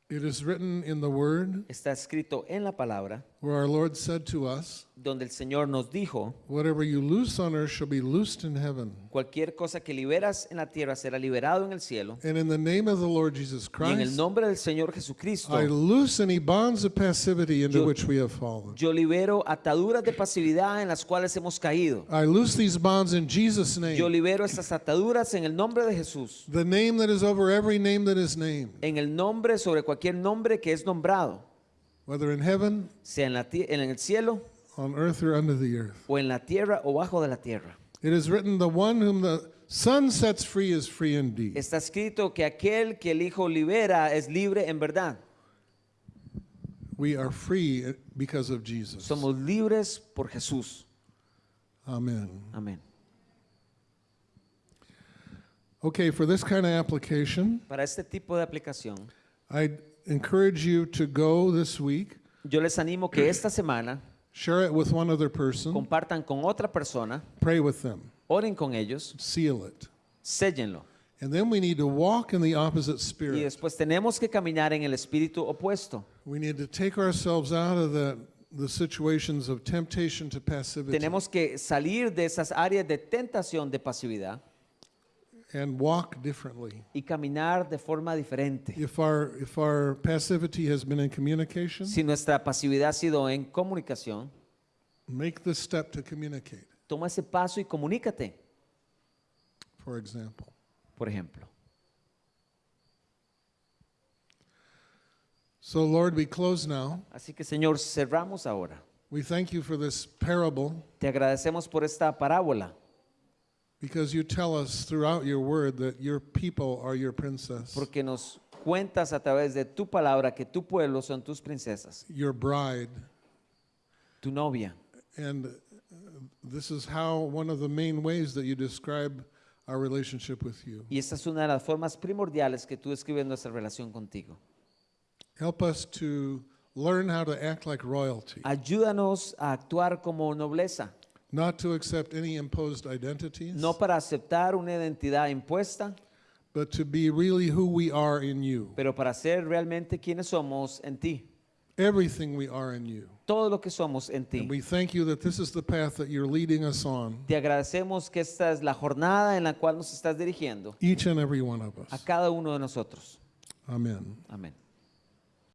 It is written in the Word Está escrito en la palabra where our Lord said to us, donde el Señor nos dijo, Whatever you loose on earth shall be loosed in heaven. cualquier cosa que liberas en la tierra será liberado en el cielo. And in the name of the Lord Jesus Y en el Christ, nombre del Señor Jesucristo, I loose any bonds of passivity into Yo- which we have fallen. yo libero ataduras de pasividad en las cuales hemos caído. I loose these bonds in Jesus' Yo name, libero estas ataduras en el nombre de Jesús, the name that is over every name that is named, en el nombre sobre cualquier nombre que es nombrado, whether in heaven, sea en, la en el cielo on earth, or under the earth. o en la tierra o bajo de la tierra. It is written, The one whom the Son sets free is free indeed. Está escrito que aquel que el Hijo libera es libre en verdad. We are free because of Jesus. Somos libres por Jesús. Amen. Amén. Okay, for this kind of application, Para este tipo de aplicación, I encourage you to go this week, yo les animo que esta semana share it with one other person, compartan con otra persona, pray with them, oren con ellos, seal it. séllenlo. And then we need to walk in the opposite Y spirit. después tenemos que caminar en el espíritu opuesto. We need to take ourselves out of the, the situations of temptation to passivity Tenemos que salir de esas áreas de tentación de pasividad and walk differently. y caminar de forma diferente. If our, if our passivity has been in communication, Si nuestra pasividad ha sido en comunicación, make the step to communicate, toma ese paso y comunícate, for example. por ejemplo. So, Lord, we close now. Así que Señor, cerramos ahora. We thank you for this parable Te agradecemos por esta parábola, because you tell us throughout your word that your people are your princess, porque nos cuentas a través de tu palabra que tu pueblo son tus princesas, your bride. tu novia. And uh, this is how one of the main ways that you describe our relationship with you. Y esta es una de las formas primordiales que tú describes nuestra relación contigo. Help us to learn how to act like royalty, Ayúdanos a actuar como nobleza, not to accept any imposed identities, no para aceptar una identidad impuesta, but to be really who we are in you, pero para ser realmente quienes somos en ti, everything we are in you. todo lo que somos en ti. And we thank you that this is the path that you're leading us on, Te agradecemos que esta es la jornada en la cual nos estás dirigiendo each and every one of a us. cada uno de nosotros. Amen. Amén.